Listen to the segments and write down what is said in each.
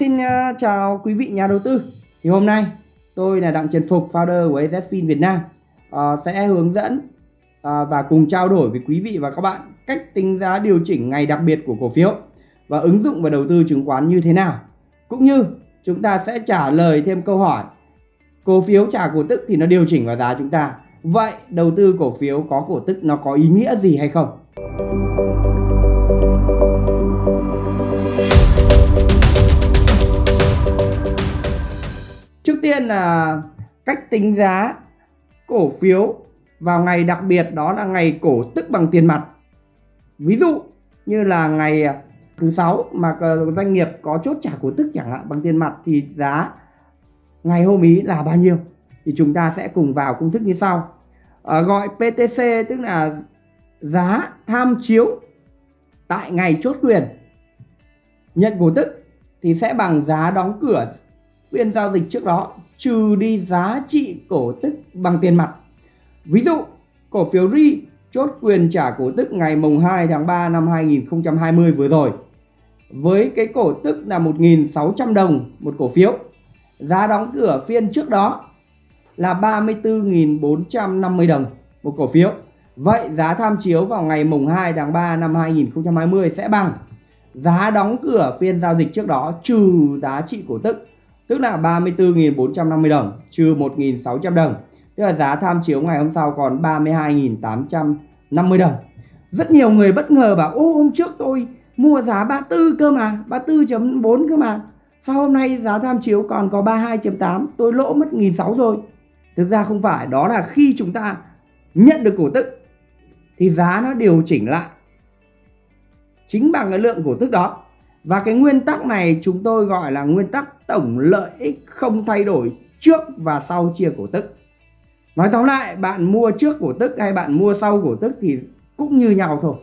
Xin ờ, chào quý vị nhà đầu tư. Thì hôm nay tôi là Đặng Trần Phục, founder của AZFIN Việt Nam uh, sẽ hướng dẫn uh, và cùng trao đổi với quý vị và các bạn cách tính giá điều chỉnh ngày đặc biệt của cổ phiếu và ứng dụng vào đầu tư chứng khoán như thế nào. Cũng như chúng ta sẽ trả lời thêm câu hỏi cổ phiếu trả cổ tức thì nó điều chỉnh vào giá chúng ta. Vậy đầu tư cổ phiếu có cổ tức nó có ý nghĩa gì hay không? Trước tiên là cách tính giá cổ phiếu vào ngày đặc biệt đó là ngày cổ tức bằng tiền mặt. Ví dụ như là ngày à, thứ sáu mà doanh nghiệp có chốt trả cổ tức chẳng hạn bằng tiền mặt thì giá ngày hôm ý là bao nhiêu? Thì chúng ta sẽ cùng vào công thức như sau. À, gọi PTC tức là giá tham chiếu tại ngày chốt quyền nhận cổ tức thì sẽ bằng giá đóng cửa phiên giao dịch trước đó trừ đi giá trị cổ tức bằng tiền mặt. Ví dụ, cổ phiếu RI chốt quyền trả cổ tức ngày mùng 2 tháng 3 năm 2020 vừa rồi. Với cái cổ tức là 1.600 đồng một cổ phiếu. Giá đóng cửa phiên trước đó là 34.450 đồng một cổ phiếu. Vậy giá tham chiếu vào ngày mùng 2 tháng 3 năm 2020 sẽ bằng giá đóng cửa phiên giao dịch trước đó trừ giá trị cổ tức tức là 34.450 đồng, trừ 1.600 đồng. Tức là giá tham chiếu ngày hôm sau còn 32.850 đồng. Rất nhiều người bất ngờ bảo, ô, hôm trước tôi mua giá 34 cơ mà 34.4 cơ mà. Sao hôm nay giá tham chiếu còn có 32.8 tôi lỗ mất 1.600 rồi. Thực ra không phải, đó là khi chúng ta nhận được cổ tức, thì giá nó điều chỉnh lại chính bằng cái lượng cổ tức đó và cái nguyên tắc này chúng tôi gọi là nguyên tắc tổng lợi ích không thay đổi trước và sau chia cổ tức. Nói tóm lại, bạn mua trước cổ tức hay bạn mua sau cổ tức thì cũng như nhau thôi.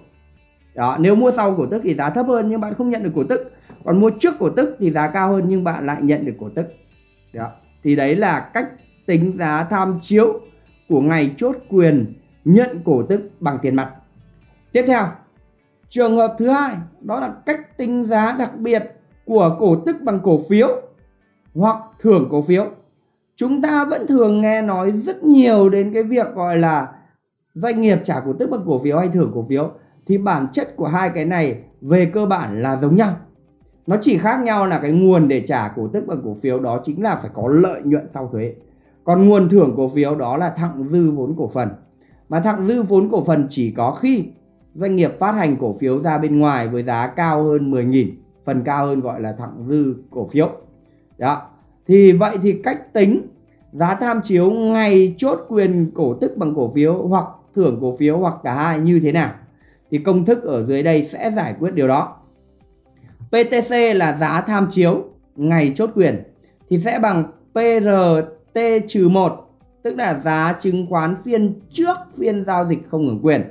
Đó, nếu mua sau cổ tức thì giá thấp hơn nhưng bạn không nhận được cổ tức. Còn mua trước cổ tức thì giá cao hơn nhưng bạn lại nhận được cổ tức. Đó. Thì đấy là cách tính giá tham chiếu của ngày chốt quyền nhận cổ tức bằng tiền mặt. Tiếp theo, Trường hợp thứ hai, đó là cách tính giá đặc biệt của cổ tức bằng cổ phiếu hoặc thưởng cổ phiếu. Chúng ta vẫn thường nghe nói rất nhiều đến cái việc gọi là doanh nghiệp trả cổ tức bằng cổ phiếu hay thưởng cổ phiếu, thì bản chất của hai cái này về cơ bản là giống nhau. Nó chỉ khác nhau là cái nguồn để trả cổ tức bằng cổ phiếu đó chính là phải có lợi nhuận sau thuế. Còn nguồn thưởng cổ phiếu đó là thặng dư vốn cổ phần. Mà thặng dư vốn cổ phần chỉ có khi doanh nghiệp phát hành cổ phiếu ra bên ngoài với giá cao hơn 10.000 phần cao hơn gọi là thặng dư cổ phiếu. Đó. Thì vậy thì cách tính giá tham chiếu ngày chốt quyền cổ tức bằng cổ phiếu hoặc thưởng cổ phiếu hoặc cả hai như thế nào thì công thức ở dưới đây sẽ giải quyết điều đó. PTC là giá tham chiếu ngày chốt quyền thì sẽ bằng PRT-1 tức là giá chứng khoán phiên trước phiên giao dịch không hưởng quyền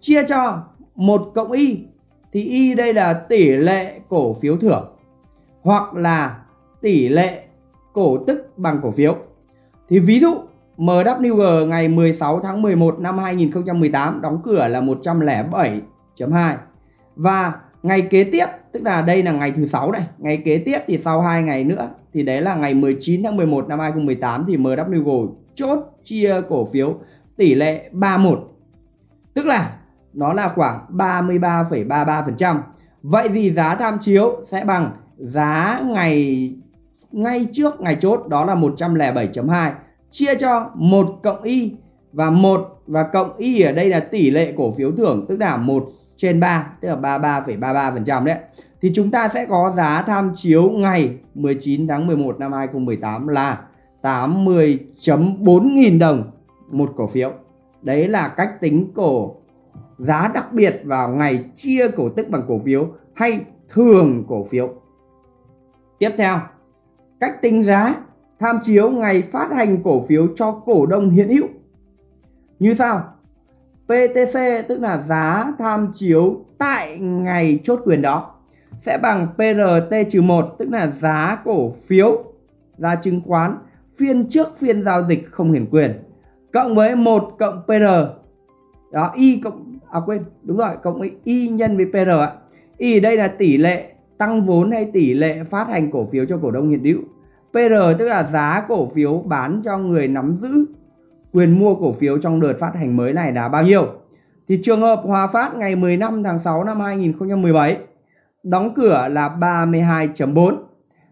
chia cho 1 cộng y thì y đây là tỷ lệ cổ phiếu thưởng hoặc là tỷ lệ cổ tức bằng cổ phiếu. Thì ví dụ MWG ngày 16 tháng 11 năm 2018 đóng cửa là 107.2 và ngày kế tiếp tức là đây là ngày thứ sáu này, ngày kế tiếp thì sau 2 ngày nữa thì đấy là ngày 19 tháng 11 năm 2018 thì MWG chốt chia cổ phiếu tỷ lệ 31. Tức là nó là khoảng 33,33%. Vậy thì giá tham chiếu sẽ bằng giá ngày ngay trước ngày chốt đó là 107.2 chia cho 1 cộng y và 1 và cộng y ở đây là tỷ lệ cổ phiếu thưởng tức là 1 trên 3 tức là 33,33% đấy. Thì chúng ta sẽ có giá tham chiếu ngày 19 tháng 11 năm 2018 là 80.4 nghìn đồng một cổ phiếu. Đấy là cách tính cổ giá đặc biệt vào ngày chia cổ tức bằng cổ phiếu hay thường cổ phiếu. Tiếp theo, cách tính giá tham chiếu ngày phát hành cổ phiếu cho cổ đông hiện hữu. Như sau? PTC tức là giá tham chiếu tại ngày chốt quyền đó sẽ bằng PRT-1 tức là giá cổ phiếu giá chứng khoán phiên trước phiên giao dịch không hiển quyền cộng với 1 cộng PR đó, y cộng à quên, đúng rồi, cộng với y nhân với PR ạ y đây là tỷ lệ tăng vốn hay tỷ lệ phát hành cổ phiếu cho cổ đông hiện hữu. PR tức là giá cổ phiếu bán cho người nắm giữ quyền mua cổ phiếu trong đợt phát hành mới này là bao nhiêu. Thì trường hợp Hòa Phát ngày 15 tháng 6 năm 2017 đóng cửa là 32.4.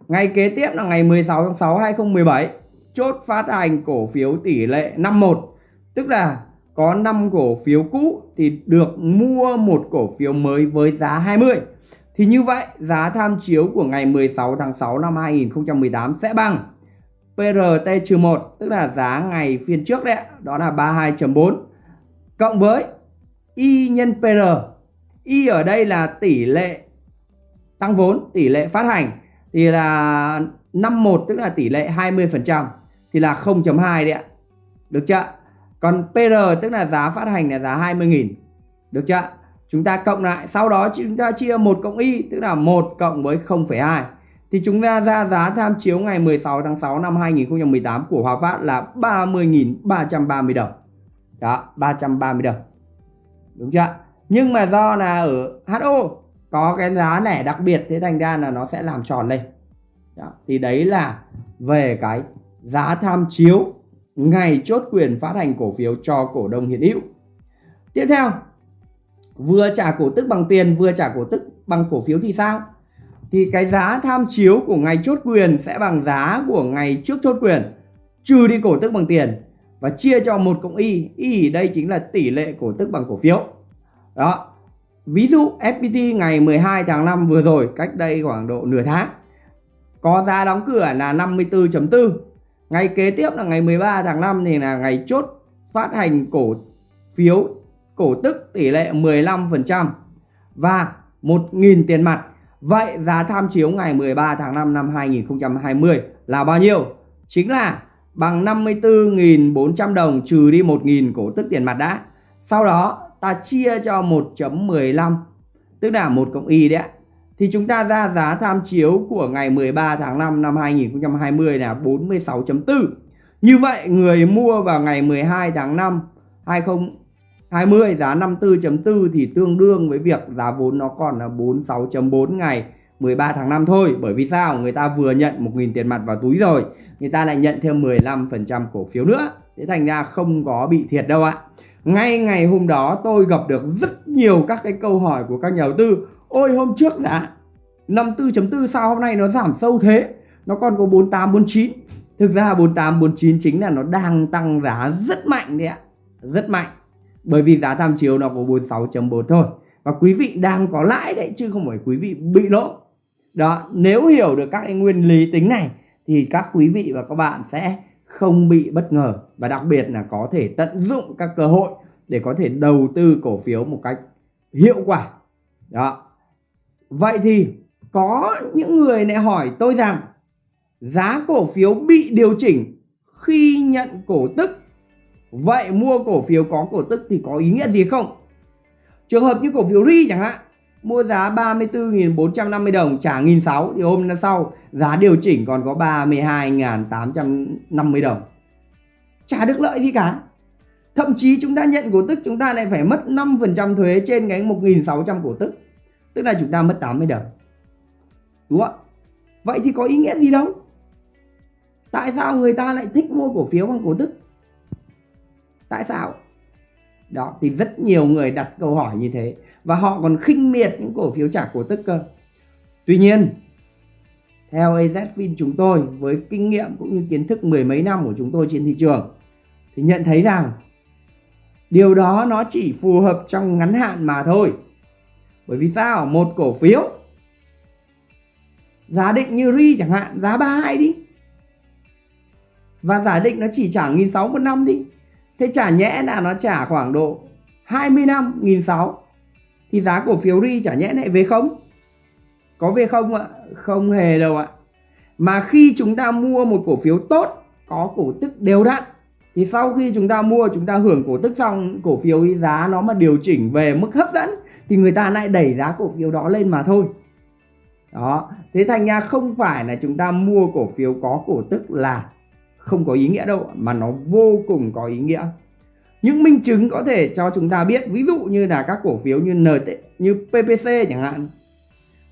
Ngày kế tiếp là ngày 16 tháng 6 2017 chốt phát hành cổ phiếu tỷ lệ 51 tức là có 5 cổ phiếu cũ thì được mua một cổ phiếu mới với giá 20 thì như vậy, giá tham chiếu của ngày 16 tháng 6 năm 2018 sẽ bằng PRT-1 tức là giá ngày phiên trước đấy đó là 32.4 cộng với Y nhân PR Y ở đây là tỷ lệ tăng vốn, tỷ lệ phát hành, thì là 51 tức là tỷ lệ 20% thì là 0.2 đấy ạ. Được chưa? Còn PR tức là giá phát hành là giá 20.000. Được chưa? Chúng ta cộng lại, sau đó chúng ta chia 1 cộng Y tức là 1 cộng với 0,2. Thì chúng ta ra giá tham chiếu ngày 16 tháng 6 năm 2018 của Hòa Phát là 30.330 đồng. Đó, 330 đồng. Đúng chưa? Nhưng mà do là ở HO có cái giá lẻ đặc biệt thế thành ra là nó sẽ làm tròn lên. Đó, thì đấy là về cái giá tham chiếu ngày chốt quyền phát hành cổ phiếu cho cổ đông hiện hữu. Tiếp theo, vừa trả cổ tức bằng tiền vừa trả cổ tức bằng cổ phiếu thì sao? Thì cái giá tham chiếu của ngày chốt quyền sẽ bằng giá của ngày trước chốt quyền trừ đi cổ tức bằng tiền và chia cho một cộng y. Y đây chính là tỷ lệ cổ tức bằng cổ phiếu. Đó. Ví dụ FPT ngày 12 tháng 5 vừa rồi cách đây khoảng độ nửa tháng có giá đóng cửa là 54.4 Ngày kế tiếp là ngày 13 tháng 5 thì là ngày chốt phát hành cổ phiếu, cổ tức tỷ lệ 15% và 1.000 tiền mặt. Vậy giá tham chiếu ngày 13 tháng 5 năm 2020 là bao nhiêu? Chính là bằng 54.400 đồng trừ đi 1.000 cổ tức tiền mặt đã. Sau đó ta chia cho 1.15 tức là 1 cộng y đấy ạ thì chúng ta ra giá tham chiếu của ngày 13 tháng 5 năm 2020 là 46.4. Như vậy, người mua vào ngày 12 tháng 5 2020 giá 54.4 thì tương đương với việc giá vốn nó còn là 46.4 ngày 13 tháng 5 thôi. Bởi vì sao? Người ta vừa nhận 1.000 tiền mặt vào túi rồi. Người ta lại nhận thêm 15% cổ phiếu nữa. Thế thành ra không có bị thiệt đâu ạ. Ngay ngày hôm đó, tôi gặp được rất nhiều các cái câu hỏi của các nhà đầu tư Ôi hôm trước đã 54.4 sao hôm nay nó giảm sâu thế? Nó còn có 48, 49 Thực ra 48, 49 chính là nó đang tăng giá rất mạnh đấy ạ. Rất mạnh. Bởi vì giá tham chiếu nó có 46.4 thôi. Và quý vị đang có lãi đấy chứ không phải quý vị bị lỗ. Đó, nếu hiểu được các cái nguyên lý tính này Thì các quý vị và các bạn sẽ không bị bất ngờ. Và đặc biệt là có thể tận dụng các cơ hội Để có thể đầu tư cổ phiếu một cách hiệu quả. Đó. Vậy thì có những người lại hỏi tôi rằng giá cổ phiếu bị điều chỉnh khi nhận cổ tức. Vậy mua cổ phiếu có cổ tức thì có ý nghĩa gì không? Trường hợp như cổ phiếu RI chẳng hạn, mua giá 34.450 đồng trả 1.600 thì hôm sau giá điều chỉnh còn có 32.850 đồng. Chả được lợi gì cả. Thậm chí chúng ta nhận cổ tức chúng ta lại phải mất 5% thuế trên cái 1.600 cổ tức. Tức là chúng ta mất 80 đồng. Đúng không Vậy thì có ý nghĩa gì đâu? Tại sao người ta lại thích mua cổ phiếu bằng cổ tức? Tại sao? Đó, thì rất nhiều người đặt câu hỏi như thế. Và họ còn khinh miệt những cổ phiếu trả cổ tức cơ. Tuy nhiên, theo AZFIN chúng tôi với kinh nghiệm cũng như kiến thức mười mấy năm của chúng tôi trên thị trường thì nhận thấy rằng điều đó nó chỉ phù hợp trong ngắn hạn mà thôi. Bởi vì sao? Một cổ phiếu Giả định như RI chẳng hạn, Giá 32 đi. Và giả định nó chỉ trả 1.600 một năm đi. Thế trả nhẽ là nó trả khoảng độ 20 năm 1.600 Thì giá cổ phiếu RI trả nhẽ lại về không? Có về không ạ? Không hề đâu ạ. Mà khi chúng ta mua một cổ phiếu tốt, Có cổ tức đều đặn, thì sau khi chúng ta mua, chúng ta hưởng cổ tức xong, cổ phiếu giá nó mà điều chỉnh về mức hấp dẫn thì người ta lại đẩy giá cổ phiếu đó lên mà thôi. Đó, thế thành ra không phải là chúng ta mua cổ phiếu có cổ tức là không có ý nghĩa đâu, mà nó vô cùng có ý nghĩa. Những minh chứng có thể cho chúng ta biết, ví dụ như là các cổ phiếu như NT như PPC chẳng hạn,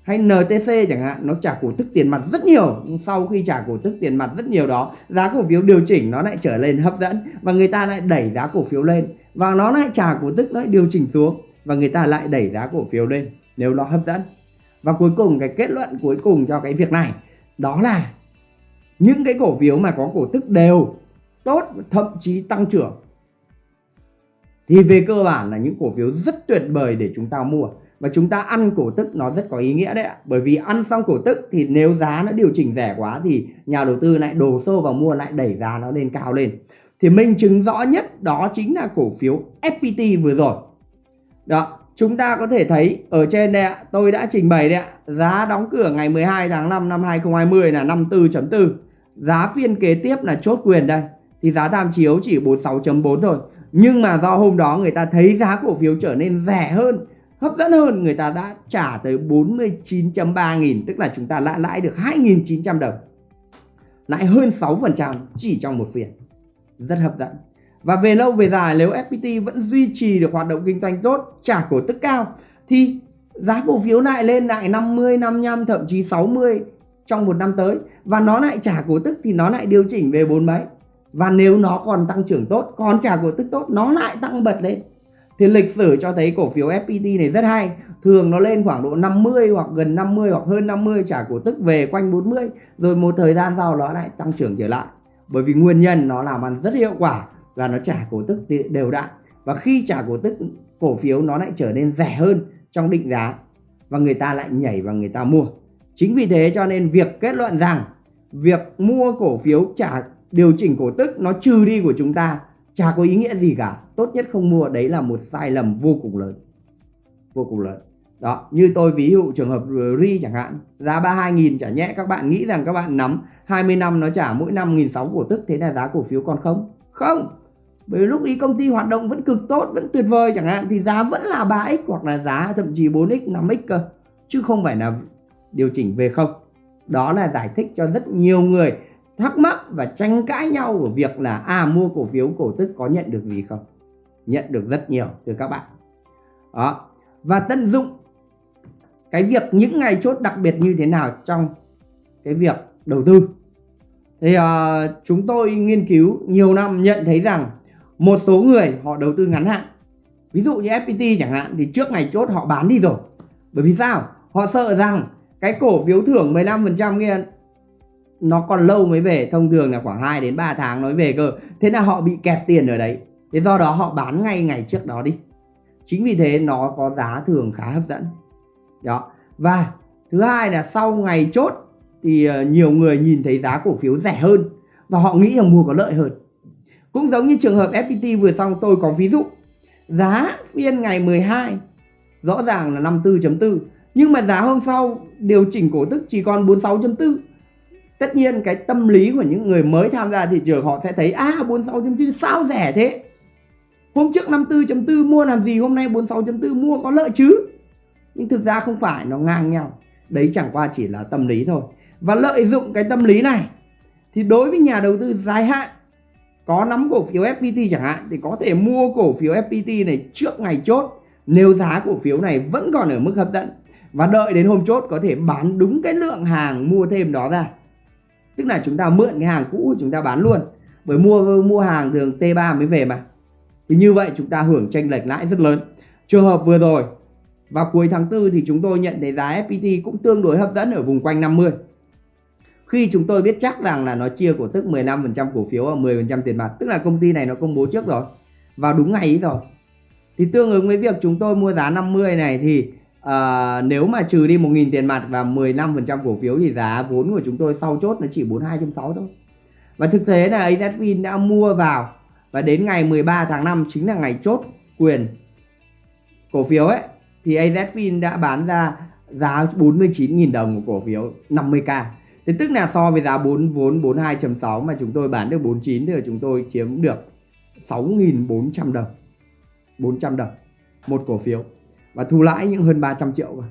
hay NTC chẳng hạn, nó trả cổ tức tiền mặt rất nhiều, nhưng sau khi trả cổ tức tiền mặt rất nhiều đó, giá cổ phiếu điều chỉnh nó lại trở lên hấp dẫn và người ta lại đẩy giá cổ phiếu lên và nó lại trả cổ tức nó lại điều chỉnh xuống và người ta lại đẩy giá cổ phiếu lên nếu nó hấp dẫn. Và cuối cùng, cái kết luận cuối cùng cho cái việc này đó là những cái cổ phiếu mà có cổ tức đều tốt, thậm chí tăng trưởng. Thì về cơ bản là những cổ phiếu rất tuyệt vời để chúng ta mua. Và chúng ta ăn cổ tức nó rất có ý nghĩa đấy ạ. Bởi vì ăn xong cổ tức thì nếu giá nó điều chỉnh rẻ quá thì nhà đầu tư lại đổ xô vào mua lại đẩy giá nó lên cao lên. Thì minh chứng rõ nhất đó chính là cổ phiếu FPT vừa rồi đó, chúng ta có thể thấy ở trên đây ạ, tôi đã trình bày đấy ạ, giá đóng cửa ngày 12 tháng 5 năm 2020 là 54.4 giá phiên kế tiếp là chốt quyền đây, thì giá tham chiếu chỉ 46.4 thôi. Nhưng mà do hôm đó người ta thấy giá cổ phiếu trở nên rẻ hơn, hấp dẫn hơn, người ta đã trả tới 49.3 nghìn, tức là chúng ta lãi lãi được 2.900 đồng. Lãi hơn 6% chỉ trong một phiên. Rất hấp dẫn và về lâu về dài nếu FPT vẫn duy trì được hoạt động kinh doanh tốt trả cổ tức cao thì giá cổ phiếu lại lên lại 50, 55 thậm chí 60 trong một năm tới. Và nó lại trả cổ tức thì nó lại điều chỉnh về bốn mấy. Và nếu nó còn tăng trưởng tốt còn trả cổ tức tốt nó lại tăng bật lên. Thì lịch sử cho thấy cổ phiếu FPT này rất hay. Thường nó lên khoảng độ 50 hoặc gần 50 hoặc hơn 50 trả cổ tức về quanh 40 rồi một thời gian sau nó lại tăng trưởng trở lại. Bởi vì nguyên nhân nó làm ăn rất hiệu quả và nó trả cổ tức đều đặn. Và khi trả cổ tức, cổ phiếu nó lại trở nên rẻ hơn trong định giá. Và người ta lại nhảy và người ta mua. Chính vì thế cho nên việc kết luận rằng việc mua cổ phiếu trả, điều chỉnh cổ tức nó trừ đi của chúng ta chả có ý nghĩa gì cả. Tốt nhất không mua, đấy là một sai lầm vô cùng lớn. Vô cùng lớn. Đó, như tôi ví dụ trường hợp ri chẳng hạn, giá 32.000 chả nhẽ các bạn nghĩ rằng các bạn nắm 20 năm nó trả mỗi năm nghìn sáu cổ tức, thế là giá cổ phiếu còn không? Không! Bởi lúc ý công ty hoạt động vẫn cực tốt vẫn tuyệt vời chẳng hạn thì giá vẫn là 3x hoặc là giá thậm chí 4x 5x cơ. Chứ không phải là điều chỉnh về không. Đó là giải thích cho rất nhiều người thắc mắc và tranh cãi nhau của việc là à mua cổ phiếu cổ tức có nhận được gì không? Nhận được rất nhiều từ các bạn. Đó. Và tận dụng cái việc những ngày chốt đặc biệt như thế nào trong cái việc đầu tư. Thì uh, chúng tôi nghiên cứu nhiều năm nhận thấy rằng một số người họ đầu tư ngắn hạn. Ví dụ như FPT chẳng hạn, thì trước ngày chốt họ bán đi rồi. Bởi vì sao? Họ sợ rằng cái cổ phiếu thưởng 15% kia, nó còn lâu mới về. Thông thường là khoảng 2 đến 3 tháng nói về cơ. Thế là họ bị kẹt tiền ở đấy. Thế do đó họ bán ngay ngày trước đó đi. Chính vì thế nó có giá thường khá hấp dẫn. Đó. Và thứ hai là sau ngày chốt thì ờ, nhiều người nhìn thấy giá cổ phiếu rẻ hơn. Và họ nghĩ là mua có lợi hơn cũng giống như trường hợp FPT vừa xong tôi có ví dụ. Giá phiên ngày 12 rõ ràng là 54.4 nhưng mà giá hôm sau điều chỉnh cổ tức chỉ còn 46.4 tất nhiên cái tâm lý của những người mới tham gia thị trường họ sẽ thấy à 46.4 sao rẻ thế? Hôm trước 54.4 mua làm gì? Hôm nay 46.4 mua có lợi chứ? Nhưng thực ra không phải, nó ngang nhau. Đấy chẳng qua chỉ là tâm lý thôi. Và lợi dụng cái tâm lý này thì đối với nhà đầu tư dài hạn có nắm cổ phiếu FPT chẳng hạn thì có thể mua cổ phiếu FPT này trước ngày chốt. Nếu giá cổ phiếu này vẫn còn ở mức hấp dẫn và đợi đến hôm chốt có thể bán đúng cái lượng hàng mua thêm đó ra. Tức là chúng ta mượn cái hàng cũ chúng ta bán luôn. Bởi mua mua hàng thường T3 mới về mà. Thì như vậy chúng ta hưởng tranh lệch lãi rất lớn. Trường hợp vừa rồi, vào cuối tháng 4 thì chúng tôi nhận thấy giá FPT cũng tương đối hấp dẫn ở vùng quanh 50 khi chúng tôi biết chắc rằng là nó chia cổ tức 15% cổ phiếu và 10% tiền mặt tức là công ty này nó công bố trước rồi vào đúng ngày ấy rồi. Thì tương ứng với việc chúng tôi mua giá 50 này thì uh, nếu mà trừ đi 1.000 tiền mặt và 15% cổ phiếu thì giá vốn của chúng tôi sau chốt nó chỉ 42.6 thôi. Và thực tế là AZFIN đã mua vào và đến ngày 13 tháng 5 chính là ngày chốt quyền cổ phiếu ấy thì AZFIN đã bán ra giá 49.000 đồng của cổ phiếu 50k Thế tức là so với giá 4 vốn 42.6 mà chúng tôi bán được 49 thì chúng tôi chiếm được 6.400 đồng. 400 đồng một cổ phiếu. Và thu lãi những hơn 300 triệu cơ.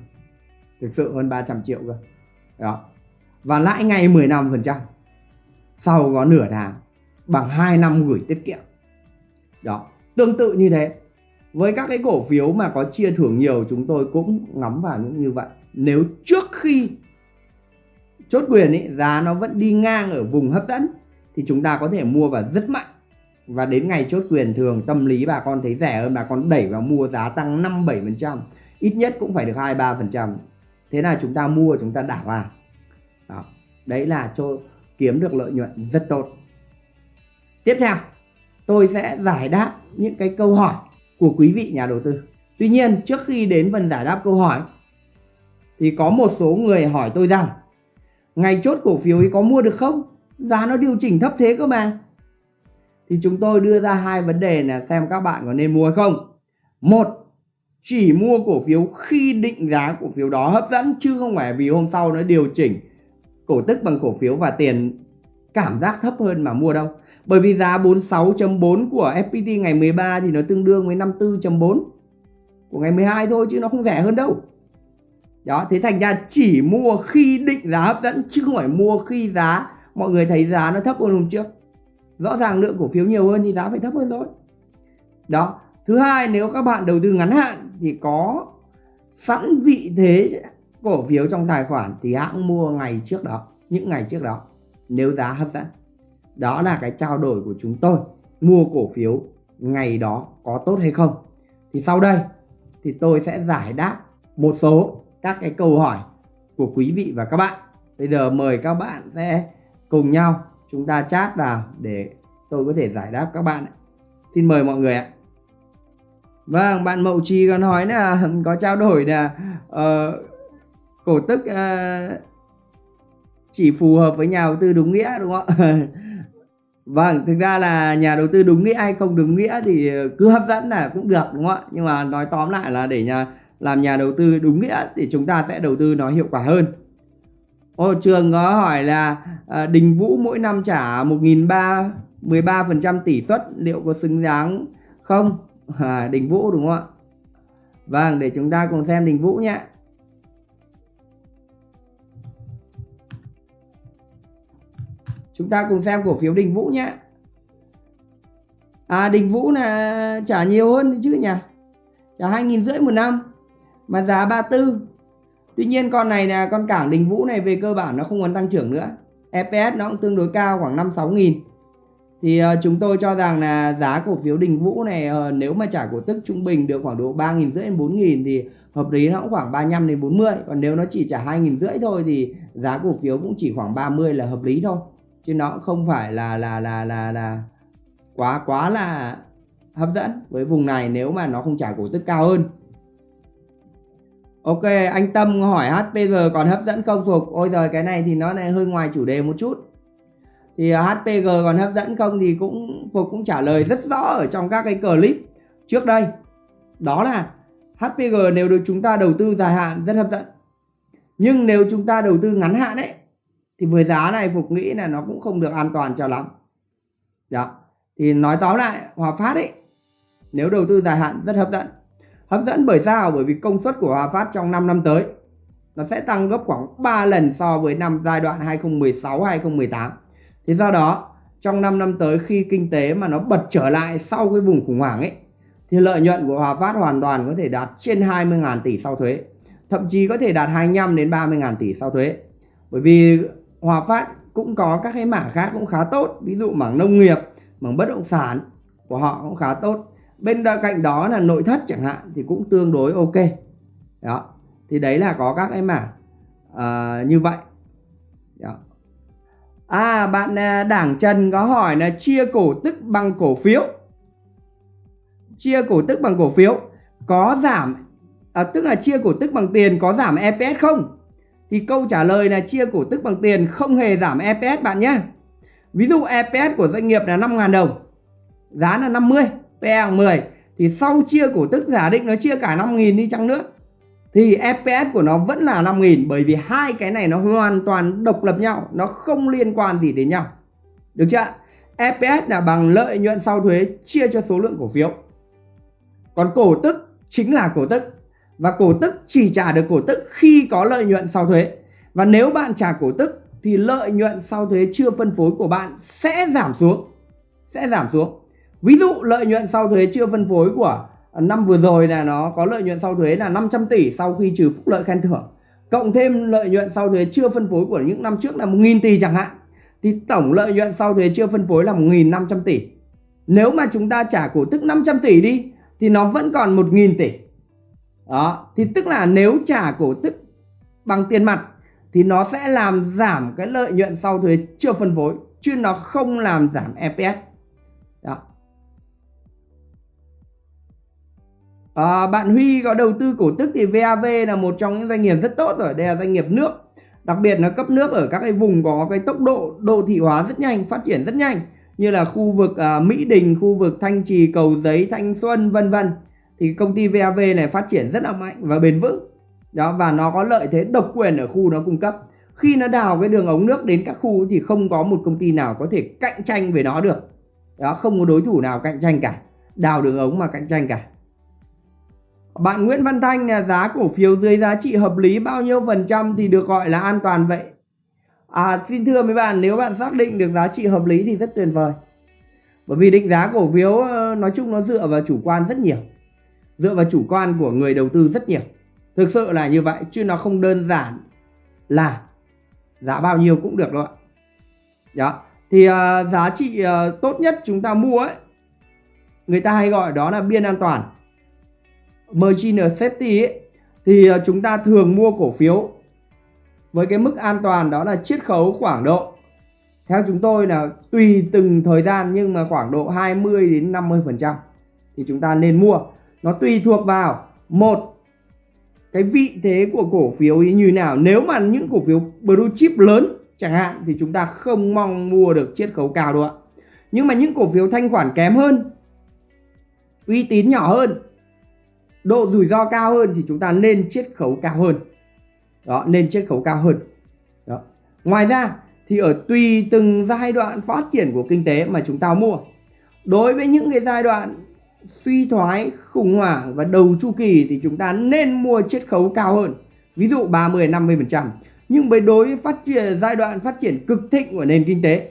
Thực sự hơn 300 triệu cơ. Đó. Và lãi ngay 15% sau có nửa tháng, bằng 2 năm gửi tiết kiệm. Đó. Tương tự như thế. Với các cái cổ phiếu mà có chia thưởng nhiều, chúng tôi cũng ngắm vào những như vậy. Nếu trước khi chốt quyền ý, giá nó vẫn đi ngang ở vùng hấp dẫn thì chúng ta có thể mua vào rất mạnh. Và đến ngày chốt quyền thường tâm lý bà con thấy rẻ hơn bà con đẩy vào mua giá tăng 5 7% ít nhất cũng phải được 2 3% thế là chúng ta mua chúng ta đảo vào. Đó đấy là cho kiếm được lợi nhuận rất tốt. Tiếp theo tôi sẽ giải đáp những cái câu hỏi của quý vị nhà đầu tư. Tuy nhiên trước khi đến phần giải đáp câu hỏi thì có một số người hỏi tôi rằng ngày chốt cổ phiếu ấy có mua được không? Giá nó điều chỉnh thấp thế cơ mà. Thì chúng tôi đưa ra hai vấn đề là xem các bạn có nên mua hay không. Một, chỉ mua cổ phiếu khi định giá cổ phiếu đó hấp dẫn, chứ không phải vì hôm sau nó điều chỉnh cổ tức bằng cổ phiếu và tiền cảm giác thấp hơn mà mua đâu. Bởi vì giá 46.4 của FPT ngày 13 thì nó tương đương với 54.4 của ngày 12 thôi, chứ nó không rẻ hơn đâu đó, thế thành ra chỉ mua khi định giá hấp dẫn, chứ không phải mua khi giá, mọi người thấy giá nó thấp hơn hôm trước. Rõ ràng lượng cổ phiếu nhiều hơn thì giá phải thấp hơn thôi. Đó, thứ hai, nếu các bạn đầu tư ngắn hạn thì có sẵn vị thế cổ phiếu trong tài khoản thì hãng mua ngày trước đó, những ngày trước đó, nếu giá hấp dẫn. Đó là cái trao đổi của chúng tôi, mua cổ phiếu ngày đó có tốt hay không. Thì sau đây thì tôi sẽ giải đáp một số các cái câu hỏi của quý vị và các bạn. Bây giờ mời các bạn sẽ cùng nhau chúng ta chat vào để tôi có thể giải đáp các bạn xin mời mọi người ạ. Vâng bạn mậu trì còn hỏi là có trao đổi là uh, ờ, cổ tức uh, chỉ phù hợp với nhà đầu tư đúng nghĩa đúng không ạ? Vâng thực ra là nhà đầu tư đúng nghĩa hay không đúng nghĩa thì cứ hấp dẫn là cũng được đúng không ạ? Nhưng mà nói tóm lại là để nhà làm nhà đầu tư đúng nghĩa thì chúng ta sẽ đầu tư nó hiệu quả hơn Ô, trường có hỏi là à, Đình Vũ mỗi năm trả 1.300 13% tỷ suất liệu có xứng đáng không? À, Đình Vũ đúng không ạ? Vâng, để chúng ta cùng xem Đình Vũ nhé. Chúng ta cùng xem cổ phiếu Đình Vũ nhé. À Đình Vũ là trả nhiều hơn chứ nhỉ? Trả 2.000 rưỡi một năm mà giá 34 Tuy nhiên con này là con cảng Đình Vũ này về cơ bản nó không còn tăng trưởng nữa. EPS nó cũng tương đối cao khoảng 5-6 nghìn. Thì uh, chúng tôi cho rằng là giá cổ phiếu Đình Vũ này uh, nếu mà trả cổ tức trung bình được khoảng độ 3 nghìn rưỡi đến 4 nghìn thì hợp lý nó cũng khoảng 35 đến 40 còn nếu nó chỉ trả 2 nghìn rưỡi thôi thì giá cổ phiếu cũng chỉ khoảng 30 là hợp lý thôi. Chứ nó cũng không phải là là là là là quá quá là hấp dẫn. Với vùng này nếu mà nó không trả cổ tức cao hơn Ok, anh Tâm hỏi HPG còn hấp dẫn không Phục? Ôi giời, cái này thì nó lại hơi ngoài chủ đề một chút. Thì à, HPG còn hấp dẫn không thì cũng Phục cũng trả lời rất rõ ở trong các cái clip trước đây. Đó là HPG nếu được chúng ta đầu tư dài hạn rất hấp dẫn. Nhưng nếu chúng ta đầu tư ngắn hạn ấy thì với giá này Phục nghĩ là nó cũng không được an toàn cho lắm. Đó. Thì nói tóm lại, Hòa Phát ấy nếu đầu tư dài hạn rất hấp dẫn Hấp dẫn bởi sao? Bởi vì công suất của Hòa Phát trong 5 năm tới nó sẽ tăng gấp khoảng 3 lần so với năm giai đoạn 2016-2018. Thì do đó, trong 5 năm tới khi kinh tế mà nó bật trở lại sau cái vùng khủng hoảng ấy thì lợi nhuận của Hòa Phát hoàn toàn có thể đạt trên 20.000 tỷ sau thuế. Thậm chí có thể đạt 25 đến 30.000 tỷ sau thuế. Bởi vì Hòa Phát cũng có các cái mảng khác cũng khá tốt, ví dụ mảng nông nghiệp, mảng bất động sản của họ cũng khá tốt bên cạnh đó là nội thất chẳng hạn thì cũng tương đối ok. Đó thì đấy là có các cái mảng uh, như vậy. Đó. à bạn à, đảng trần có hỏi là chia cổ tức bằng cổ phiếu. Chia cổ tức bằng cổ phiếu có giảm à, tức là chia cổ tức bằng tiền có giảm EPS không? Thì câu trả lời là chia cổ tức bằng tiền không hề giảm EPS bạn nhé. Ví dụ EPS của doanh nghiệp là 5.000 đồng giá là 50 PE 10 thì sau chia cổ tức giả định nó chia cả 5.000 đi chăng nữa, thì EPS của nó vẫn là 5.000 bởi vì hai cái này nó hoàn toàn độc lập nhau, nó không liên quan gì đến nhau. Được chưa EPS là bằng lợi nhuận sau thuế chia cho số lượng cổ phiếu. Còn cổ tức chính là cổ tức, và cổ tức chỉ trả được cổ tức khi có lợi nhuận sau thuế. Và nếu bạn trả cổ tức, thì lợi nhuận sau thuế chưa phân phối của bạn sẽ giảm xuống, sẽ giảm xuống. Ví dụ lợi nhuận sau thuế chưa phân phối của năm vừa rồi là nó có lợi nhuận sau thuế là 500 tỷ sau khi trừ phúc lợi khen thưởng. Cộng thêm lợi nhuận sau thuế chưa phân phối của những năm trước là 1.000 tỷ chẳng hạn, thì tổng lợi nhuận sau thuế chưa phân phối là 1.500 tỷ. Nếu mà chúng ta trả cổ tức 500 tỷ đi, thì nó vẫn còn 1.000 tỷ. Đó, thì tức là nếu trả cổ tức bằng tiền mặt, thì nó sẽ làm giảm cái lợi nhuận sau thuế chưa phân phối, chứ nó không làm giảm EPS đó. À, bạn Huy có đầu tư cổ tức thì VAV là một trong những doanh nghiệp rất tốt rồi đây là doanh nghiệp nước. Đặc biệt là cấp nước ở các cái vùng có cái tốc độ đô thị hóa rất nhanh phát triển rất nhanh như là khu vực à, Mỹ Đình khu vực Thanh Trì Cầu Giấy Thanh Xuân vân vân. Thì công ty VAV này phát triển rất là mạnh và bền vững. Đó và nó có lợi thế độc quyền ở khu nó cung cấp. Khi nó đào cái đường ống nước đến các khu thì không có một công ty nào có thể cạnh tranh với nó được. Đó không có đối thủ nào cạnh tranh cả đào đường ống mà cạnh tranh cả bạn Nguyễn Văn Thanh là giá cổ phiếu dưới giá trị hợp lý bao nhiêu phần trăm thì được gọi là an toàn vậy? À xin thưa mấy bạn nếu bạn xác định được giá trị hợp lý thì rất tuyệt vời. Bởi vì định giá cổ phiếu ờ, nói chung nó dựa vào chủ quan rất nhiều. Dựa vào chủ quan của người đầu tư rất nhiều. Thực sự là như vậy chứ nó không đơn giản là giá bao nhiêu cũng được đâu ạ. Đó thì uh, giá trị uh, tốt nhất chúng ta mua ấy người ta hay gọi đó là biên an toàn margin safety ấy, thì ờ, chúng ta thường mua cổ phiếu với cái mức an toàn đó là chiết khấu khoảng độ theo chúng tôi là tùy từng thời gian nhưng mà khoảng độ 20 đến 50 phần trăm thì chúng ta nên mua. Nó tùy thuộc vào một cái vị thế của cổ phiếu như nào. Nếu mà những cổ phiếu blue chip lớn chẳng hạn thì chúng ta không mong mua được chiết khấu cao đâu ạ. Nhưng mà những cổ phiếu thanh khoản kém hơn uy tín nhỏ hơn độ rủi ro cao hơn thì chúng ta nên chiết khấu cao hơn. Đó, nên chiết khấu cao hơn. Đó. ngoài ra thì ở tùy từng giai đoạn phát triển của kinh tế mà chúng ta mua, đối với những cái giai đoạn suy thoái, khủng hoảng và đầu chu kỳ thì chúng ta nên mua chiết khấu cao hơn, ví dụ 30 50 phần trăm. Nhưng với đối với phát triển, giai đoạn phát triển cực thịnh của nền kinh tế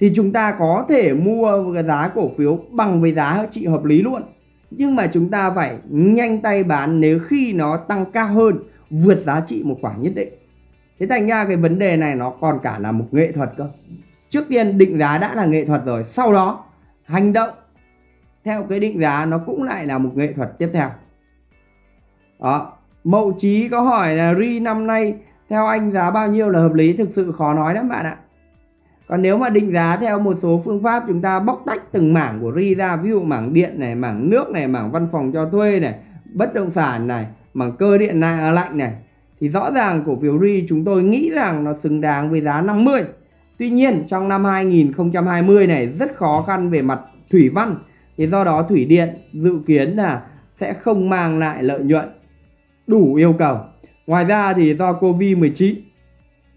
thì chúng ta có thể mua cái giá cổ phiếu bằng với giá trị hợp lý luôn nhưng mà chúng ta phải nhanh tay bán nếu khi nó tăng cao hơn, vượt giá trị một khoảng nhất định. Thế thành ra cái vấn đề này nó còn cả là một nghệ thuật cơ. Trước tiên định giá đã là nghệ thuật rồi, sau đó hành động theo cái định giá nó cũng lại là một nghệ thuật tiếp theo. Đó, mậu trí có hỏi là ri năm nay theo anh giá bao nhiêu là hợp lý? Thực sự khó nói lắm bạn ạ còn nếu mà định giá theo một số phương pháp chúng ta bóc tách từng mảng của ri ra ví dụ mảng điện này mảng nước này mảng văn phòng cho thuê này bất động sản này mảng cơ điện này, à, lạnh này thì rõ ràng cổ phiếu ri chúng tôi nghĩ rằng nó xứng đáng với giá 50 tuy nhiên trong năm 2020 này rất khó khăn về mặt thủy văn. Thì do đó thủy điện dự kiến là sẽ không mang lại lợi nhuận đủ yêu cầu. Ngoài ra thì do covid 19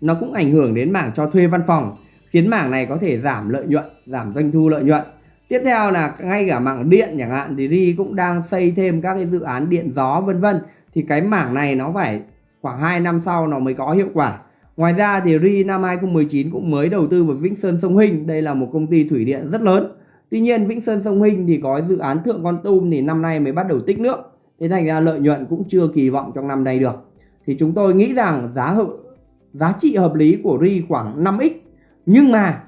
nó cũng ảnh hưởng đến mảng cho thuê văn phòng khiến mảng này có thể giảm lợi nhuận giảm doanh thu lợi nhuận tiếp theo là ngay cả mảng điện chẳng hạn thì ri cũng đang xây thêm các cái dự án điện gió vân vân thì cái mảng này nó phải khoảng 2 năm sau nó mới có hiệu quả ngoài ra thì ri năm 2019 cũng mới đầu tư vào Vĩnh Sơn Sông Hinh đây là một công ty thủy điện rất lớn Tuy nhiên Vĩnh Sơn Sông Hinh thì có dự án Thượng Con Tum thì năm nay mới bắt đầu tích nước. Thế thành ra lợi nhuận cũng chưa kỳ vọng trong năm nay được. Thì chúng tôi nghĩ rằng giá hợp, giá trị hợp lý của RI khoảng 5x. Nhưng mà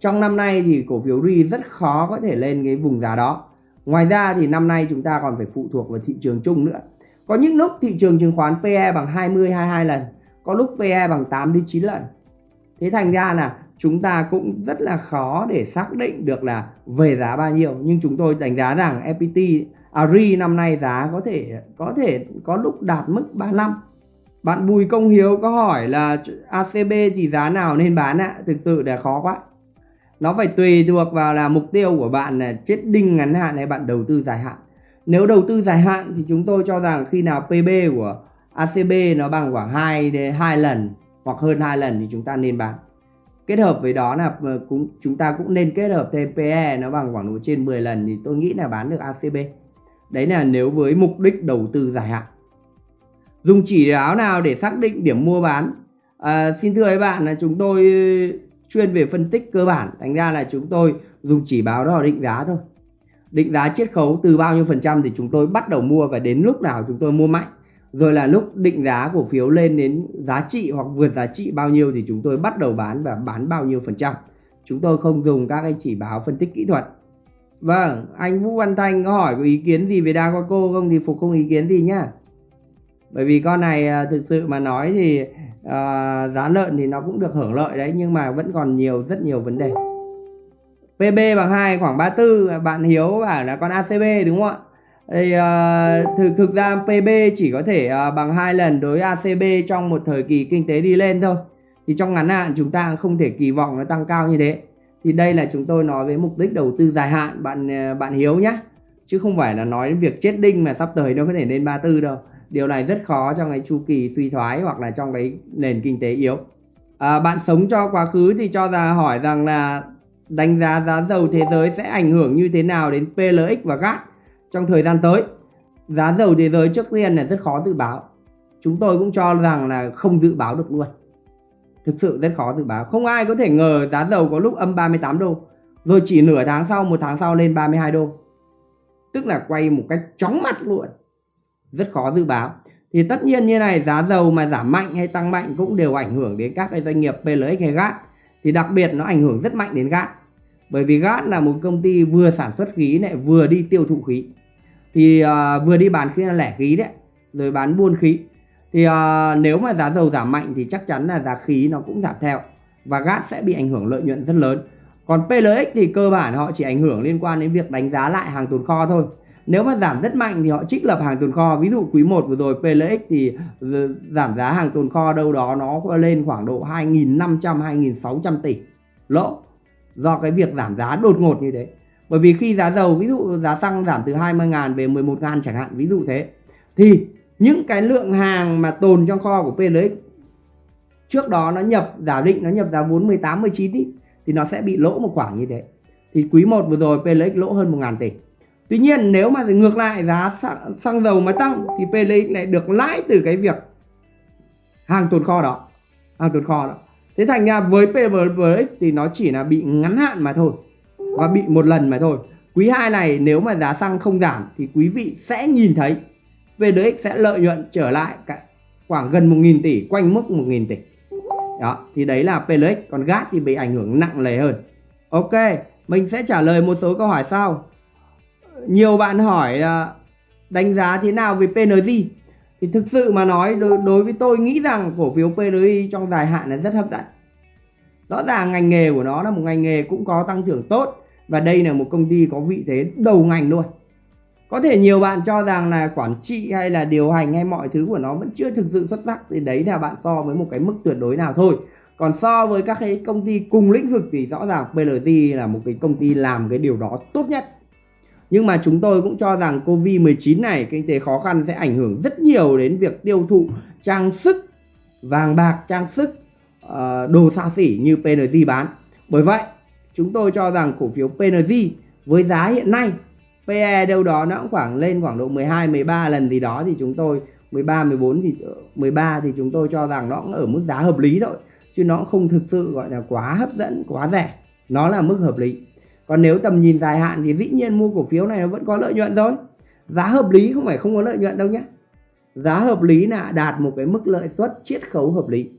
trong năm nay thì cổ phiếu RI rất khó có thể lên cái vùng giá đó. Ngoài ra thì năm nay chúng ta còn phải phụ thuộc vào thị trường chung nữa. Có những lúc thị trường chứng khoán PE bằng 20 22 lần, có lúc PE bằng 8 đến 9 lần. Thế thành ra là chúng ta cũng rất là khó để xác định được là về giá bao nhiêu nhưng chúng tôi đánh giá rằng FPT à, RE năm nay giá có thể có thể có lúc đạt mức 35 bạn Bùi Công Hiếu có hỏi là ACB thì giá nào nên bán ạ? Thực sự là khó quá. Nó phải tùy thuộc vào là mục tiêu của bạn là chết đinh ngắn hạn hay bạn đầu tư dài hạn. Nếu đầu tư dài hạn thì chúng tôi cho rằng khi nào PB của ACB nó bằng khoảng 2 đến 2 lần hoặc hơn 2 lần thì chúng ta nên bán. Kết hợp với đó là ờ, cũng, chúng ta cũng nên kết hợp thêm PE nó bằng khoảng độ trên 10 lần thì tôi nghĩ là bán được ACB đấy là nếu với mục đích đầu tư dài hạn dùng chỉ áo nào để xác định điểm mua bán? À, xin thưa các bạn là chúng tôi uh, chuyên về phân tích cơ bản. Thành ra là chúng tôi dùng chỉ báo đó định giá thôi. Định giá chiết khấu từ bao nhiêu phần trăm thì chúng tôi bắt đầu mua và đến lúc nào chúng tôi mua mạnh. Rồi là lúc định giá cổ phiếu lên đến giá trị hoặc vượt giá trị bao nhiêu thì chúng tôi bắt đầu bán và bán bao nhiêu phần trăm. Chúng tôi không dùng các cái chỉ báo phân tích kỹ thuật. Vâng anh Vũ Văn Thanh có hỏi có ý kiến gì về đa qua cô không? Thì phục không ý kiến gì nhá bởi vì con này à, thực sự mà nói thì uh, giá lợn thì nó cũng được hưởng lợi đấy nhưng mà vẫn còn nhiều rất nhiều vấn đề. PB bằng 2 khoảng 34 à, bạn Hiếu bảo là con ACB đúng không ạ? Thì uh, thực thực ra PB chỉ có thể uh, bằng hai lần đối ACB trong một thời kỳ kinh tế đi lên thôi. Thì trong ngắn hạn chúng ta không thể kỳ vọng nó tăng cao như thế. Thì đây là chúng tôi nói với mục đích đầu tư dài hạn bạn bạn Hiếu nhé chứ không phải là nói đến việc chết đinh mà sắp tới nó có thể lên 34 đâu điều này rất khó trong cái chu kỳ suy thoái hoặc là trong cái nền kinh tế yếu. À, bạn sống cho quá khứ thì cho ra hỏi rằng là đánh giá giá dầu thế giới sẽ ảnh hưởng như thế nào đến PLX và GAT trong thời gian tới. Giá dầu thế giới trước tiên là rất khó dự báo. Chúng tôi cũng cho rằng là không dự báo được luôn. Thực sự rất khó dự báo. Không ai có thể ngờ giá dầu có lúc âm 38 đô rồi chỉ nửa tháng sau một tháng sau lên 32 đô. Tức là quay một cách chóng mặt luôn rất khó dự báo. Thì tất nhiên như này giá dầu mà giảm mạnh hay tăng mạnh cũng đều ảnh hưởng đến các cái doanh nghiệp PLX hay GAT. Thì đặc biệt nó ảnh hưởng rất mạnh đến GAT. Bởi vì GAT là một công ty vừa sản xuất khí này vừa đi tiêu thụ khí. Thì uh, vừa đi bán khí là lẻ khí đấy rồi bán buôn khí. Thì uh, nếu mà giá dầu giảm mạnh thì chắc chắn là giá khí nó cũng giảm theo và GAT sẽ bị ảnh hưởng lợi nhuận rất lớn. Còn PLX thì cơ bản họ chỉ ảnh hưởng liên quan đến việc đánh giá lại hàng tồn kho thôi nếu mà giảm rất mạnh thì họ trích lập hàng tồn kho. Ví dụ quý 1 vừa rồi PLX thì giảm giá hàng tồn kho đâu đó nó lên khoảng độ 2.500 2.600 tỷ. Lỗ. Do cái việc giảm giá đột ngột như thế. Bởi vì khi giá dầu ví dụ giá xăng giảm từ 20.000 về 11.000 chẳng hạn ví dụ thế thì những cái lượng hàng mà tồn trong kho của PLX trước đó nó nhập giả định nó nhập giá vốn 18 19 ý, thì nó sẽ bị lỗ một khoảng như thế. Thì quý 1 vừa rồi PLX lỗ hơn 1.000 tỷ. Tuy nhiên nếu mà ngược lại giá xăng, xăng dầu mà tăng thì PLX lại được lãi từ cái việc hàng tồn kho đó hàng tồn kho đó. Thế thành ra với PLX thì nó chỉ là bị ngắn hạn mà thôi và bị một lần mà thôi. Quý 2 này nếu mà giá xăng không giảm thì quý vị sẽ nhìn thấy PLX sẽ lợi nhuận trở lại cả khoảng gần 1.000 tỷ quanh mức 1.000 tỷ. Đó thì đấy là PLX còn GAT thì bị ảnh hưởng nặng nề hơn. Ok mình sẽ trả lời một số câu hỏi sau nhiều bạn hỏi là đánh giá thế nào về PNG thì thực sự mà nói đối, đối với tôi nghĩ rằng cổ phiếu PNG trong dài hạn là rất hấp dẫn. Rõ ràng ngành nghề của nó là một ngành nghề cũng có tăng trưởng tốt và đây là một công ty có vị thế đầu ngành luôn. Có thể nhiều bạn cho rằng là quản trị hay là điều hành hay mọi thứ của nó vẫn chưa thực sự xuất sắc thì đấy là bạn so với một cái mức tuyệt đối nào thôi. Còn so với các cái công ty cùng lĩnh vực thì rõ ràng PLG là một cái công ty làm cái điều đó tốt nhất nhưng mà chúng tôi cũng cho rằng Covid-19 này kinh tế khó khăn sẽ ảnh hưởng rất nhiều đến việc tiêu thụ trang sức, vàng bạc, trang sức, ờ, đồ xa xỉ như PNG bán. Bởi vậy, chúng tôi cho rằng cổ phiếu PNG với giá hiện nay PE đâu đó nó cũng khoảng lên khoảng độ 12 13 lần gì đó thì chúng tôi 13 14 thì ờ, 13 thì chúng tôi cho rằng nó cũng ở mức giá hợp lý thôi chứ nó không thực sự gọi là quá hấp dẫn quá rẻ nó là mức hợp lý còn nếu tầm nhìn dài hạn thì dĩ nhiên mua cổ phiếu này nó vẫn có lợi nhuận thôi. Giá hợp lý không phải không có lợi nhuận đâu nhé giá hợp lý là đạt một cái mức lợi suất chiết khấu hợp lý.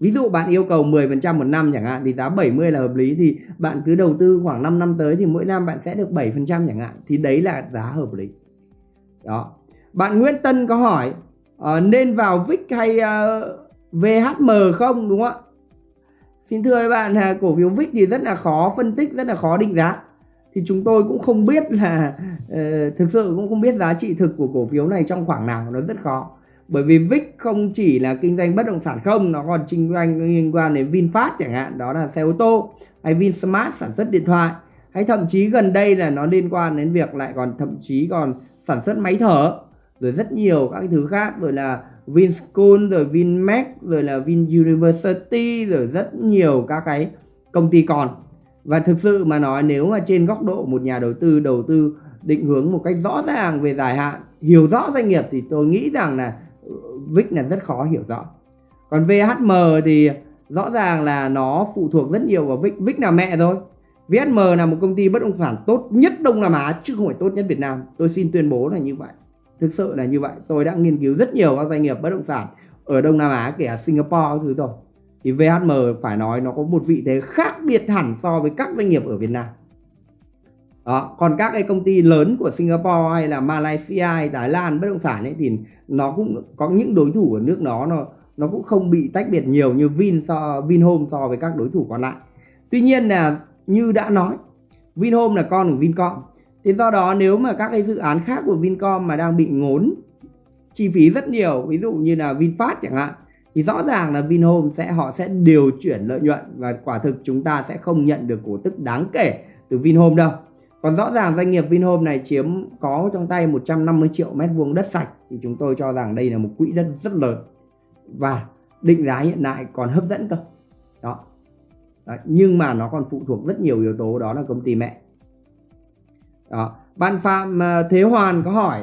Ví dụ bạn yêu cầu 10% một năm chẳng hạn thì giá 70 là hợp lý thì bạn cứ đầu tư khoảng 5 năm tới thì mỗi năm bạn sẽ được 7% chẳng hạn thì đấy là giá hợp lý. Đó. Bạn Nguyễn Tân có hỏi uh, nên vào VIX hay ờ, uh, VHM không đúng không ạ? Xin thưa các bạn là cổ phiếu VIX thì rất là khó phân tích, rất là khó định giá. Thì chúng tôi cũng không biết là uh, thực sự cũng không biết giá trị thực của cổ phiếu này trong khoảng nào, nó rất khó. Bởi vì VIX không chỉ là kinh doanh bất động sản không, nó còn kinh doanh liên quan đến VinFast chẳng hạn, đó là xe ô tô, hay VinSmart sản xuất điện thoại, hay thậm chí gần đây là nó liên quan đến việc lại còn thậm chí còn sản xuất máy thở, rồi rất nhiều các thứ khác, rồi là Vinschool rồi Vinmec rồi là Vin University rồi rất nhiều các cái công ty còn. Và thực sự mà nói, nếu mà trên góc độ một nhà đầu tư đầu tư định hướng một cách rõ ràng về dài hạn, hiểu rõ doanh nghiệp, thì tôi nghĩ rằng là uh, VIX là rất khó hiểu rõ. Còn VHM thì rõ ràng là nó phụ thuộc rất nhiều vào VIX VIX là mẹ thôi. VHM là một công ty bất động sản tốt nhất Đông Nam Á, chứ không phải tốt nhất Việt Nam. Tôi xin tuyên bố là như vậy thực sự là như vậy. Tôi đã nghiên cứu rất nhiều các doanh nghiệp bất động sản ở Đông Nam Á, kể cả Singapore thứ rồi. Thì VHM phải nói nó có một vị thế khác biệt hẳn so với các doanh nghiệp ở Việt Nam. Đó, còn các cái công ty lớn của Singapore hay là Malaysia hay Thái Lan bất động sản ấy thì nó cũng có những đối thủ ở nước nó nó nó cũng không bị tách biệt nhiều như Vin so, Vinhome so với các đối thủ còn lại. Tuy nhiên là như đã nói, Vinhome là con của Vincom thế do đó nếu mà các cái dự án khác của Vincom mà đang bị ngốn chi phí rất nhiều, ví dụ như là VinFast chẳng hạn, thì rõ ràng là Vinhome sẽ, họ sẽ điều chuyển lợi nhuận và quả thực chúng ta sẽ không nhận được cổ tức đáng kể từ Vinhome đâu. Còn rõ ràng doanh nghiệp Vinhome này chiếm, có trong tay 150 triệu mét vuông đất sạch, thì chúng tôi cho rằng đây là một quỹ đất rất lớn. Và định giá hiện tại còn hấp dẫn cơ. Đó. Đó. nhưng mà nó còn phụ thuộc rất nhiều yếu tố, đó là công ty mẹ đó. bạn phạm ờ, thế hoàn có hỏi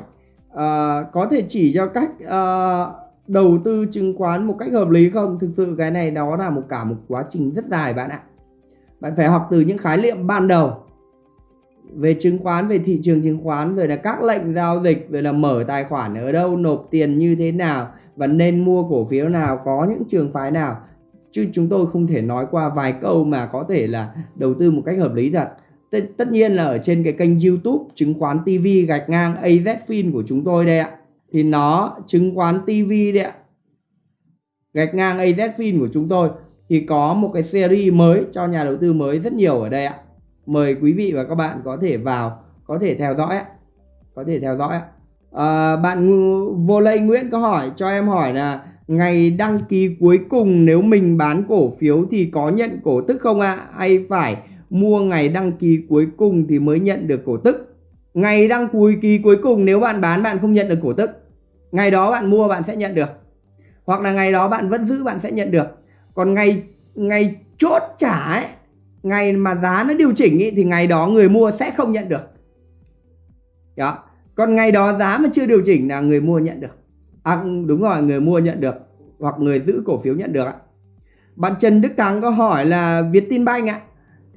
uh, có thể chỉ cho cách uh, đầu tư chứng khoán một cách hợp lý không? Thực sự cái này đó là một cả một quá trình rất dài bạn ạ. Bạn phải học từ những khái niệm ban đầu về chứng khoán về thị trường chứng khoán rồi là các lệnh giao dịch rồi là mở tài khoản ở đâu nộp tiền như thế nào và nên mua cổ phiếu nào có những trường phái nào. Chứ chúng tôi không thể nói qua vài câu mà có thể là đầu tư một cách hợp lý thật. T tất nhiên là ở trên cái kênh youtube chứng khoán tv gạch ngang azfin của chúng tôi đây ạ. Thì nó chứng khoán tv đấy ạ. Gạch ngang azfin của chúng tôi. Thì có một cái series mới cho nhà đầu tư mới rất nhiều ở đây ạ. Mời quý vị và các bạn có thể vào có thể theo dõi có thể theo dõi à, bạn vô lây nguyễn có hỏi cho em hỏi là ngày đăng ký cuối cùng nếu mình bán cổ phiếu thì có nhận cổ tức không ạ? À? hay phải mua ngày đăng ký cuối cùng thì mới nhận được cổ tức. Ngày đăng ký cuối cùng nếu bạn bán bạn không nhận được cổ tức. Ngày đó bạn mua bạn sẽ nhận được. Hoặc là ngày đó bạn vẫn giữ bạn sẽ nhận được. Còn ngày ngày chốt trả ấy ngày mà giá nó điều chỉnh ý, thì ngày đó người mua sẽ không nhận được. Đó. Còn ngày đó giá mà chưa điều chỉnh là người mua nhận được. À, đúng rồi người mua nhận được. Hoặc người giữ cổ phiếu nhận được ạ. Bạn Trần Đức Thắng có hỏi là Vietinbank ạ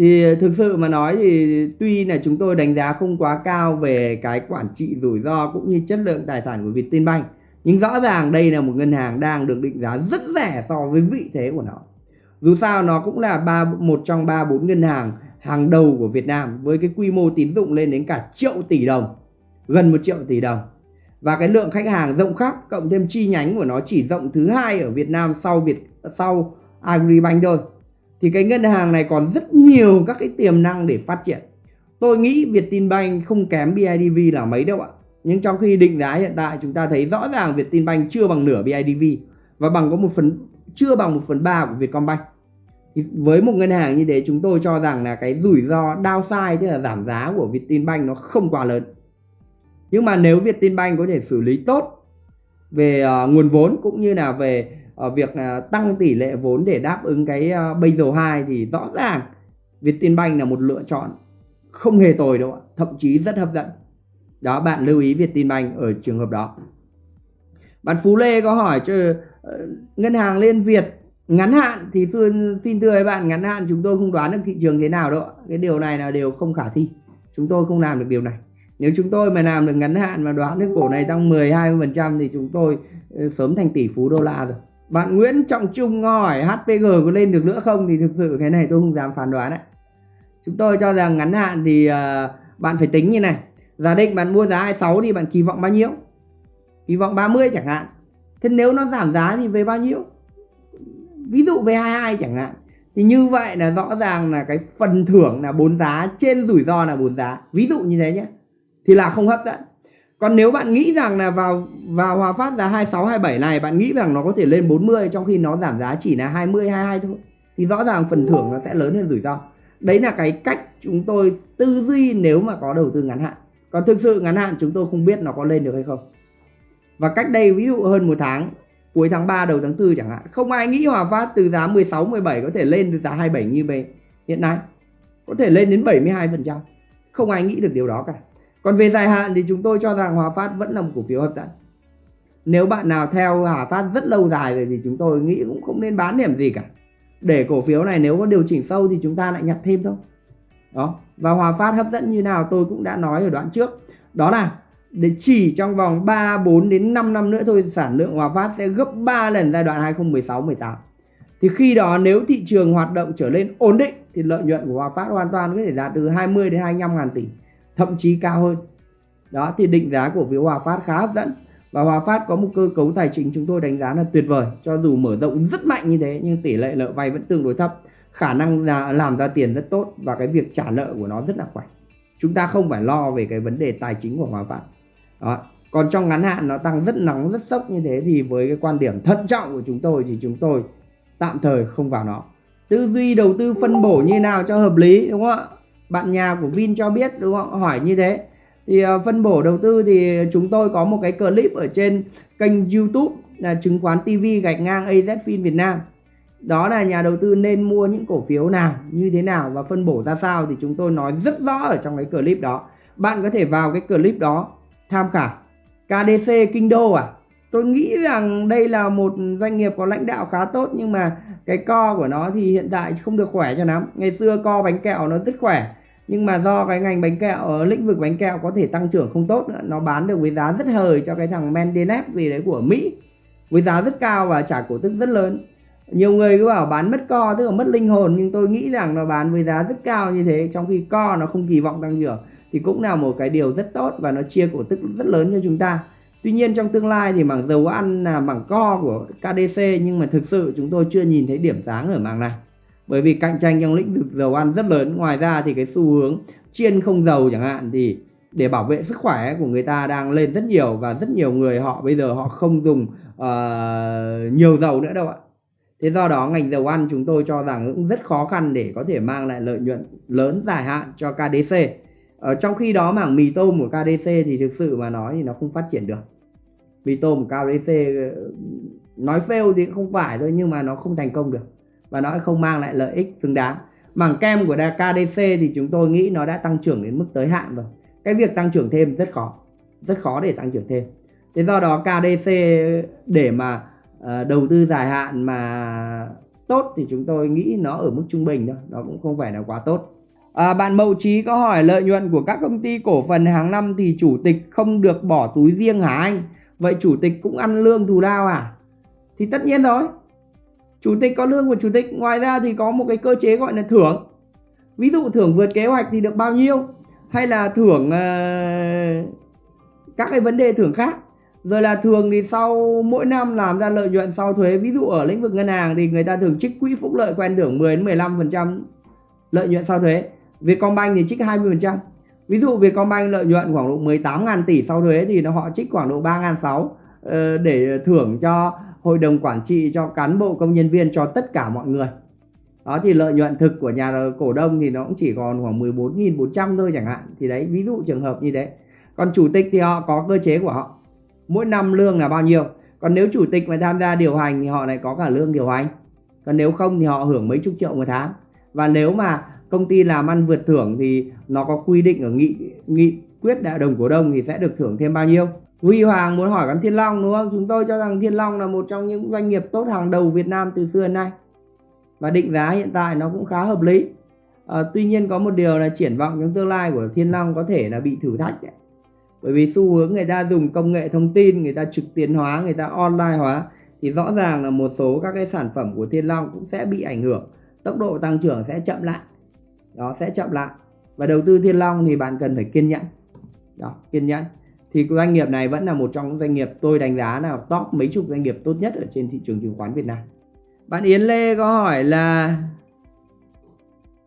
thì thực sự mà nói thì tuy là chúng tôi đánh giá không quá cao về cái quản trị rủi ro cũng như chất lượng tài sản của Vietinbank, nhưng rõ ràng đây là một ngân hàng đang được định giá rất rẻ so với vị thế của nó. Dù sao nó cũng là ba, một trong ba, bốn ngân hàng hàng đầu của Việt Nam với cái quy mô tín dụng lên đến cả triệu tỷ đồng, gần một triệu tỷ đồng. Và cái lượng khách hàng rộng khắp cộng thêm chi nhánh của nó chỉ rộng thứ hai ở Việt Nam sau Việt, sau Agribank thôi thì cái ngân hàng này còn rất nhiều các cái tiềm năng để phát triển. Tôi nghĩ Vietinbank không kém BIDV là mấy đâu ạ. Nhưng trong khi định giá hiện tại chúng ta thấy rõ ràng Vietinbank chưa bằng nửa BIDV và bằng có một phần chưa bằng một phần ba của Vietcombank. Thì với một ngân hàng như thế chúng tôi cho rằng là cái rủi ro downside tức là giảm giá của Vietinbank nó không quá lớn. Nhưng mà nếu Vietinbank có thể xử lý tốt về uh, nguồn vốn cũng như là về Ờ, việc à, tăng tỷ lệ vốn để đáp ứng cái bây giờ hai thì rõ ràng Vietinbank là một lựa chọn không hề tồi đâu ạ thậm chí rất hấp dẫn. Đó bạn lưu ý Vietinbank ở trường hợp đó. Bạn Phú Lê có hỏi cho ờ, ngân hàng Liên Việt ngắn hạn thì xin, xin thưa với bạn ngắn hạn chúng tôi không đoán được thị trường thế nào đâu cái điều này là điều không khả thi. Chúng tôi không làm được điều này. Nếu chúng tôi mà làm được ngắn hạn mà đoán được cổ này tăng 10 20 thì chúng tôi ờ, sớm thành tỷ phú đô la rồi bạn Nguyễn Trọng Trung hỏi HPG có lên được nữa không? Thì thực sự cái này tôi không dám phán đoán đấy. Chúng tôi cho rằng ngắn hạn thì uh, bạn phải tính như này. Giả định bạn mua giá 26 thì bạn kỳ vọng bao nhiêu? Kỳ vọng 30 chẳng hạn. Thế nếu nó giảm giá thì về bao nhiêu? Ví dụ về 22 chẳng hạn. Thì như vậy là rõ ràng là cái phần thưởng là bốn giá trên rủi ro là bốn giá. Ví dụ như thế nhé. Thì là không hấp dẫn còn nếu bạn nghĩ rằng là vào vào Hòa Phát giá 26 27 này bạn nghĩ rằng nó có thể lên 40 trong khi nó giảm giá chỉ là 20 22 thôi thì rõ ràng phần thưởng nó sẽ lớn hơn rủi ro. Đấy là cái cách chúng tôi tư duy nếu mà có đầu tư ngắn hạn. Còn thực sự ngắn hạn chúng tôi không biết nó có lên được hay không. Và cách đây ví dụ hơn một tháng cuối tháng 3 đầu tháng 4 chẳng hạn, không ai nghĩ Hòa Phát từ giá 16 17 có thể lên từ giá 27 như vậy hiện nay. Có thể lên đến 72%. Không ai nghĩ được điều đó cả. Còn về dài hạn thì chúng tôi cho rằng Hòa Phát vẫn là một cổ phiếu hấp dẫn. Nếu bạn nào theo Hòa Phát rất lâu dài rồi thì chúng tôi nghĩ cũng không nên bán điểm gì cả. Để cổ phiếu này nếu có điều chỉnh sâu thì chúng ta lại nhặt thêm thôi. đó, và Hòa Phát hấp dẫn như nào tôi cũng đã nói ở đoạn trước đó là để chỉ trong vòng 3 4 đến 5 năm nữa thôi, sản lượng Hòa Phát sẽ gấp 3 lần giai đoạn 2016 18 thì khi đó nếu thị trường hoạt động trở lên ổn định thì lợi nhuận của Hòa Phát hoàn toàn có thể đạt từ 20 đến 25 ngàn tỷ thậm chí cao hơn. Đó, thì định giá của phiếu Hòa Phát khá hấp dẫn. Và Hòa Phát có một cơ cấu tài chính chúng tôi đánh giá là tuyệt vời. Cho dù mở rộng rất mạnh như thế, nhưng tỷ lệ nợ vay vẫn tương đối thấp. Khả năng là làm ra tiền rất tốt và cái việc trả nợ của nó rất là khỏe. Chúng ta không phải lo về cái vấn đề tài chính của Hòa Phát. Đó. còn trong ngắn hạn nó tăng rất nóng, rất sốc như thế thì với cái quan điểm thận trọng của chúng tôi thì chúng tôi tạm thời không vào nó. Tư duy đầu tư phân bổ như nào cho hợp lý, đúng không ạ? Bạn nhà của Vin cho biết đúng không? Hỏi như thế. Thì uh, phân bổ đầu tư thì chúng tôi có một cái clip ở trên kênh YouTube là chứng khoán TV gạch ngang AZFIN Việt Nam. Đó là nhà đầu tư nên mua những cổ phiếu nào như thế nào và phân bổ ra sao thì chúng tôi nói rất rõ ở trong cái clip đó. Bạn có thể vào cái clip đó tham khảo. KDC Kinh Đô à? Tôi nghĩ rằng đây là một doanh nghiệp có lãnh đạo khá tốt nhưng mà cái co của nó thì hiện tại không được khỏe cho lắm. Ngày xưa co bánh kẹo nó rất khỏe nhưng mà do cái ngành bánh kẹo, ở lĩnh vực bánh kẹo có thể tăng trưởng không tốt nữa, nó bán được với giá rất hời cho cái thằng Mendenep gì đấy của Mỹ. Với giá rất cao và trả cổ tức rất lớn. Nhiều người cứ bảo bán mất co, tức là mất linh hồn, nhưng tôi nghĩ rằng nó bán với giá rất cao như thế, trong khi co nó không kỳ vọng tăng trưởng, thì cũng là một cái điều rất tốt và nó chia cổ tức rất lớn cho chúng ta. Tuy nhiên trong tương lai thì mảng dầu ăn là mảng co của KDC nhưng mà thực sự chúng tôi chưa nhìn thấy điểm sáng ở mảng này. Bởi vì cạnh tranh trong lĩnh vực dầu ăn rất lớn. Ngoài ra thì cái xu hướng chiên không dầu chẳng hạn thì để bảo vệ sức khỏe của người ta đang lên rất nhiều và rất nhiều người họ bây giờ họ không dùng uh, nhiều dầu nữa đâu ạ. Thế do đó ngành dầu ăn chúng tôi cho rằng cũng rất khó khăn để có thể mang lại lợi nhuận lớn dài hạn cho KDC. Ở ờ, trong khi đó mảng mì tôm của KDC thì thực sự mà nói thì nó không phát triển được. Mì tôm của KDC ờ, nói fail thì không phải thôi nhưng mà nó không thành công được và nó không mang lại lợi ích xứng đáng. Mảng kem của KDC thì chúng tôi nghĩ nó đã tăng trưởng đến mức tới hạn rồi. Cái việc tăng trưởng thêm rất khó, rất khó để tăng trưởng thêm. Thế do đó KDC để mà uh, đầu tư dài hạn mà tốt thì chúng tôi nghĩ nó ở mức trung bình thôi, nó cũng không phải là quá tốt. À, bạn Mậu Trí có hỏi lợi nhuận của các công ty cổ phần hàng năm thì chủ tịch không được bỏ túi riêng hả anh? Vậy chủ tịch cũng ăn lương thù lao à? Thì tất nhiên rồi. Chủ tịch có lương của chủ tịch, ngoài ra thì có một cái cơ chế gọi là thưởng. Ví dụ thưởng vượt kế hoạch thì được bao nhiêu? Hay là thưởng uh, các cái vấn đề thưởng khác. Rồi là thường thì sau mỗi năm làm ra lợi nhuận sau thuế, ví dụ ở lĩnh vực ngân hàng thì người ta thường trích quỹ phúc lợi quen thưởng 10 đến 15% lợi nhuận sau thuế Vietcombank thì trích 20%. Ví dụ Vietcombank lợi nhuận khoảng độ 18.000 tỷ sau thuế thì nó họ trích khoảng độ 3.600 ờ, để thưởng cho hội đồng quản trị cho cán bộ công nhân viên cho tất cả mọi người. Đó thì lợi nhuận thực của nhà cổ đông thì nó cũng chỉ còn khoảng 14.400 thôi chẳng hạn. Thì đấy, ví dụ trường hợp như thế. Còn chủ tịch thì họ có cơ chế của họ. Mỗi năm lương là bao nhiêu. Còn nếu chủ tịch mà tham gia điều hành thì họ lại có cả lương điều hành. Còn nếu không thì họ hưởng mấy chục triệu một tháng. Và nếu mà công ty làm ăn vượt thưởng thì nó có quy định ở nghị nghị quyết đại đồng cổ đông thì sẽ được thưởng thêm bao nhiêu Huy Hoàng muốn hỏi gắn Thiên Long đúng không? Chúng tôi cho rằng Thiên Long là một trong những doanh nghiệp tốt hàng đầu Việt Nam từ xưa đến nay và định giá hiện tại nó cũng khá hợp lý. À, tuy nhiên có một điều là triển vọng trong tương lai của Thiên Long có thể là bị thử thách đấy. Bởi vì xu hướng người ta dùng công nghệ thông tin, người ta trực tuyến hóa, người ta online hóa thì rõ ràng là một số các cái sản phẩm của Thiên Long cũng sẽ bị ảnh hưởng. Tốc độ tăng trưởng sẽ chậm lại đó sẽ chậm lại và đầu tư thiên long thì bạn cần phải kiên nhẫn đó kiên nhẫn thì doanh nghiệp này vẫn là một trong những doanh nghiệp tôi đánh giá là top mấy chục doanh nghiệp tốt nhất ở trên thị trường chứng khoán Việt Nam. Bạn Yến Lê có hỏi là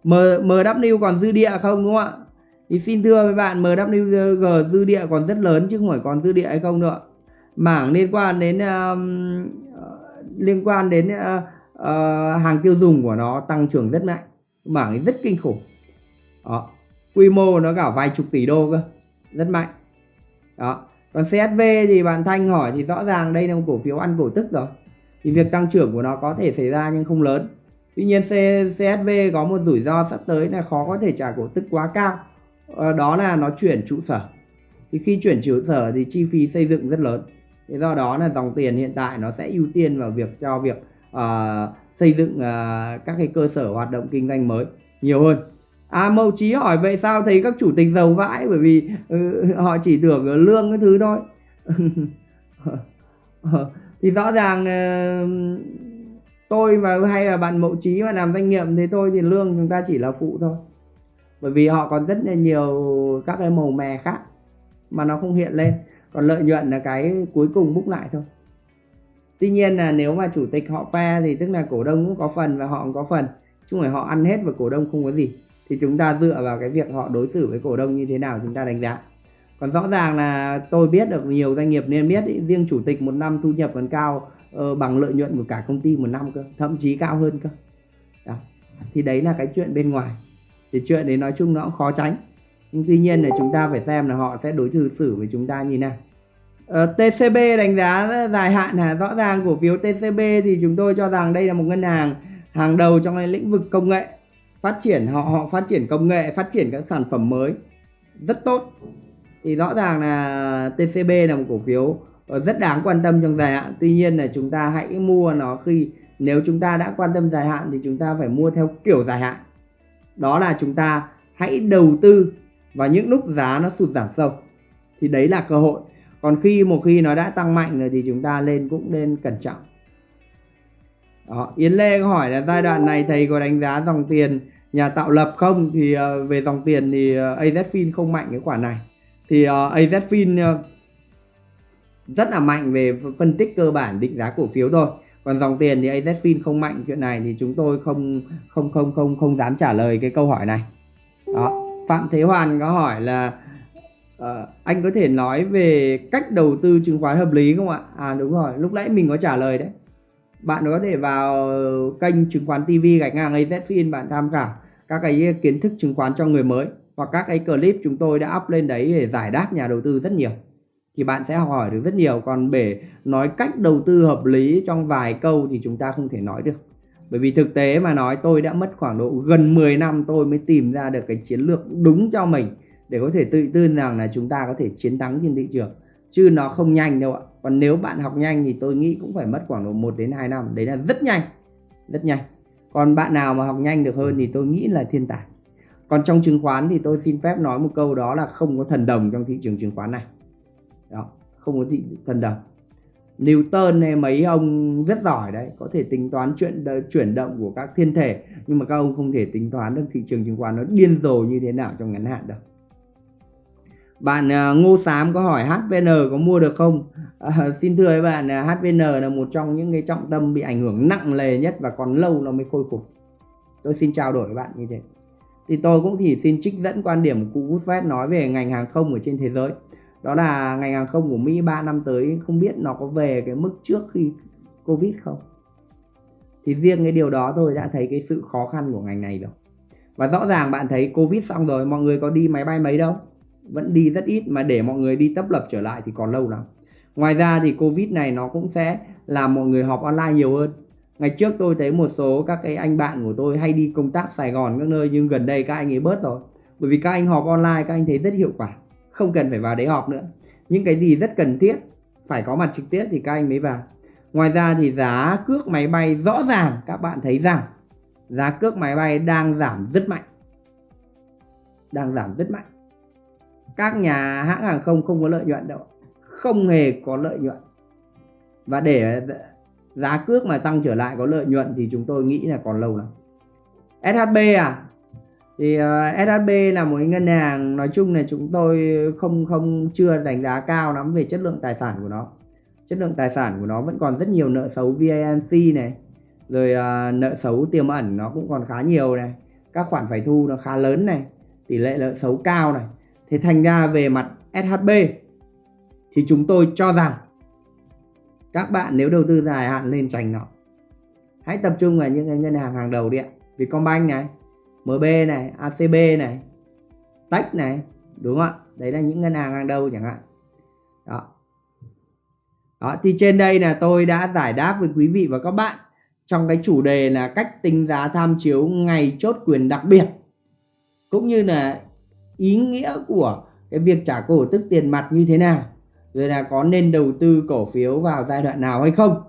M, MW còn dư địa không đúng không ạ? Thì xin thưa với bạn MWG dư địa còn rất lớn chứ không phải còn dư địa hay không nữa. Mảng liên quan đến um, ờ, liên quan đến uh, uh, hàng tiêu dùng của nó tăng trưởng rất mạnh. Mảng rất kinh khủng. Đó quy mô nó cả vài chục tỷ đô cơ rất mạnh đó. Còn CSV thì bạn Thanh hỏi thì rõ ràng đây là một cổ phiếu ăn cổ tức rồi. Thì việc tăng trưởng của nó có thể xảy ra nhưng không lớn. Tuy nhiên CSV có một rủi ro sắp tới là khó có thể trả cổ tức quá cao. Ờ, đó là nó chuyển trụ sở. Thì khi chuyển trụ sở thì chi phí xây dựng rất lớn. Thế do đó là dòng tiền hiện tại nó sẽ ưu tiên vào việc cho việc uh, xây dựng uh, các cái cơ sở hoạt động kinh doanh mới nhiều hơn à mậu trí hỏi vậy sao thấy các chủ tịch giàu vãi? Bởi vì uh, họ chỉ tưởng lương cái thứ thôi. Thì rõ ràng uh, tôi và hay là bạn mậu trí mà làm doanh nghiệp thì tôi thì lương chúng ta chỉ là phụ thôi. Bởi vì họ còn rất là nhiều các cái màu mè khác mà nó không hiện lên. Còn lợi nhuận là cái cuối cùng búc lại thôi. Tuy nhiên là nếu mà chủ tịch họ phe thì tức là cổ đông cũng có phần và họ cũng có phần. Chứ không phải họ ăn hết và cổ đông không có gì thì chúng ta dựa vào cái việc họ đối xử với cổ đông như thế nào chúng ta đánh giá. Còn rõ ràng là tôi biết được nhiều doanh nghiệp nên biết ý, riêng chủ tịch một năm thu nhập còn cao uh, bằng lợi nhuận của cả công ty một năm cơ thậm chí cao hơn cơ. Đó. thì đấy là cái chuyện bên ngoài. Thì chuyện đấy nói chung nó cũng khó tránh. Nhưng tuy nhiên là chúng ta phải xem là họ sẽ đối xử xử với chúng ta như nào. Ờ, uh, TCB đánh giá dài hạn là rõ ràng cổ phiếu TCB thì chúng tôi cho rằng đây là một ngân hàng hàng đầu trong lĩnh vực công nghệ phát triển, họ họ phát triển công nghệ, phát triển các sản phẩm mới. Rất tốt. Thì rõ ràng là TCB là một cổ phiếu ờ, rất đáng quan tâm trong dài hạn. Tuy nhiên là chúng ta hãy mua nó khi, nếu chúng ta đã quan tâm dài hạn thì chúng ta phải mua theo kiểu dài hạn. Đó là chúng ta hãy đầu tư vào những lúc giá nó sụt giảm sâu. Thì đấy là cơ hội. Còn khi, một khi nó đã tăng mạnh rồi thì chúng ta lên cũng nên cẩn trọng đó. Yến Lê có hỏi là giai đoạn này thầy có đánh giá dòng tiền nhà tạo lập không? Thì uh, về dòng tiền thì ờ, uh, AZFIN không mạnh cái khoản này. Thì ờ, uh, AZFIN uh, rất là mạnh về phân tích cơ bản định giá cổ phiếu thôi. Còn dòng tiền thì AZFIN không mạnh chuyện này thì chúng tôi không không không không không dám trả lời cái câu hỏi này. Đó Phạm Thế Hoàn có hỏi là uh, anh có thể nói về cách đầu tư chứng khoán hợp lý không ạ? À đúng rồi lúc nãy mình có trả lời đấy bạn có thể vào kênh chứng khoán TV gạch ngang AZFIN bạn tham khảo các cái kiến thức chứng khoán cho người mới hoặc các cái clip chúng tôi đã up lên đấy để giải đáp nhà đầu tư rất nhiều. Thì bạn sẽ học hỏi được rất nhiều. Còn để nói cách đầu tư hợp lý trong vài câu thì chúng ta không thể nói được. Bởi vì thực tế mà nói, tôi đã mất khoảng độ gần 10 năm tôi mới tìm ra được cái chiến lược đúng cho mình để có thể tự tin rằng là chúng ta có thể chiến thắng trên thị trường. Chứ nó không nhanh đâu ạ còn nếu bạn học nhanh thì tôi nghĩ cũng phải mất khoảng độ 1 đến 2 năm. Đấy là rất nhanh rất nhanh. Còn bạn nào mà học nhanh được hơn thì tôi nghĩ là thiên tài. Còn trong chứng khoán thì tôi xin phép nói một câu đó là không có thần đồng trong thị trường chứng khoán này. Đó, không có thị thần đồng. Newton hay mấy ông rất giỏi đấy, có thể tính toán chuyện chuyển động của các thiên thể, nhưng mà các ông không thể tính toán được thị trường chứng khoán nó điên rồ như thế nào trong ngắn hạn đâu bạn ờ, Ngô Sám có hỏi HVN có mua được không? à, xin thưa với bạn, ờ, HVN là một trong những cái trọng tâm bị ảnh hưởng nặng nề nhất và còn lâu nó mới khôi phục. Tôi xin trao đổi với bạn như thế. Thì tôi cũng chỉ xin trích dẫn quan điểm của cụ Woodford nói về ngành hàng không ở trên thế giới. Đó là ngành hàng không của Mỹ 3 năm tới không biết nó có về cái mức trước khi Covid không. Thì riêng cái điều đó tôi đã thấy cái sự khó khăn của ngành này rồi. Và rõ ràng bạn thấy Covid xong rồi mọi người có đi máy bay mấy đâu vẫn đi rất ít, mà để mọi người đi tấp lập trở lại thì còn lâu lắm. Ngoài ra thì covid này nó cũng sẽ làm mọi người họp online nhiều hơn. Ngày trước tôi thấy một số các cái anh bạn của tôi hay đi công tác Sài Gòn các nơi, nhưng gần đây các anh ấy bớt rồi. Bởi vì các anh họp online, các anh thấy rất hiệu quả, không cần phải vào đấy họp nữa. Những cái gì rất cần thiết, phải có mặt trực tiếp thì các anh mới vào. Ngoài ra thì giá cước máy bay rõ ràng, các bạn thấy rằng giá cước máy bay đang giảm rất mạnh. Đang giảm rất mạnh các nhà hãng hàng không không có lợi nhuận đâu. Không hề có lợi nhuận. Và để giá cước mà tăng trở lại có lợi nhuận thì chúng tôi nghĩ là còn lâu lắm. SHB à? Thì ờ, uh, SHB là một ngân hàng nói chung là chúng tôi không không chưa đánh giá cao lắm về chất lượng tài sản của nó. Chất lượng tài sản của nó vẫn còn rất nhiều nợ xấu VANC này rồi uh, nợ xấu tiềm ẩn nó cũng còn khá nhiều này. Các khoản phải thu nó khá lớn này tỷ lệ nợ xấu cao này. Thế thành ra về mặt SHB thì chúng tôi cho rằng các bạn nếu đầu tư dài hạn nên tránh nó. Hãy tập trung vào những cái ngân hàng hàng đầu đi ạ. Vietcombank này, MB này, ACB này, Tech này, đúng không ạ? Đấy là những ngân hàng hàng đầu chẳng hạn. Đó. Đó thì trên đây là tôi đã giải đáp với quý vị và các bạn trong cái chủ đề là cách tính giá tham chiếu ngày chốt quyền đặc biệt cũng như là ý nghĩa của cái việc trả cổ tức tiền mặt như thế nào rồi là có nên đầu tư cổ phiếu vào giai đoạn nào hay không.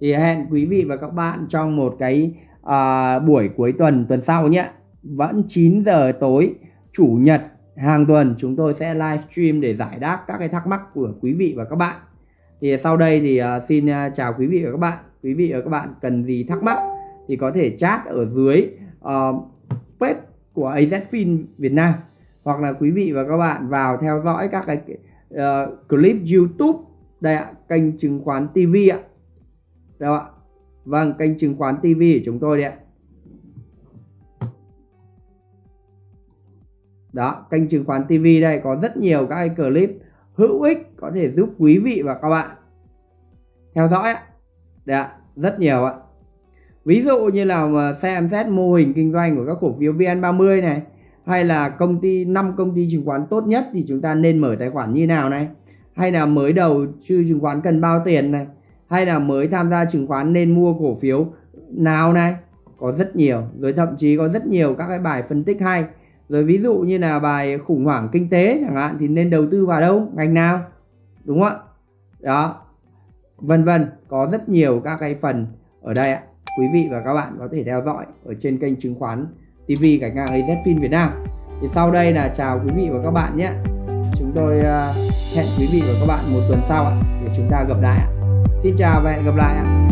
Thì hẹn quý vị và các bạn trong một cái à, buổi cuối tuần tuần sau nhé. Vẫn 9 giờ tối chủ nhật hàng tuần chúng tôi sẽ livestream để giải đáp các cái thắc mắc của quý vị và các bạn. Thì sau đây thì uh, xin uh, chào quý vị và các bạn. Quý vị và các bạn cần gì thắc mắc thì có thể chat ở dưới ờ, uh, page của AZFIN Việt Nam hoặc là quý vị và các bạn vào theo dõi các cái uh, clip YouTube. Đây ạ kênh chứng khoán TV ạ. Đâu ạ? Vâng kênh chứng khoán TV của chúng tôi đấy ạ. Đó kênh chứng khoán TV đây có rất nhiều các cái clip hữu ích có thể giúp quý vị và các bạn theo dõi ạ. Đấy ạ rất nhiều ạ. Ví dụ như là xem xét mô hình kinh doanh của các cổ phiếu VN30 này hay là công ty, năm công ty chứng khoán tốt nhất thì chúng ta nên mở tài khoản như nào này? Hay là mới đầu chưa chứng khoán cần bao tiền này? Hay là mới tham gia chứng khoán nên mua cổ phiếu nào này? Có rất nhiều, rồi thậm chí có rất nhiều các cái bài phân tích hay. Rồi ví dụ như là bài khủng hoảng kinh tế chẳng hạn thì nên đầu tư vào đâu? Ngành nào? Đúng không ạ? Đó. Vân vân, có rất nhiều các cái phần ở đây ạ. Quý vị và các bạn có thể theo dõi ở trên kênh chứng khoán TV gạch ngang AZFIN Việt Nam. Thì sau đây là chào quý vị và các bạn nhé. Chúng tôi ờ, hẹn quý vị và các bạn một tuần sau để chúng ta gặp lại xin chào và hẹn gặp lại ạ.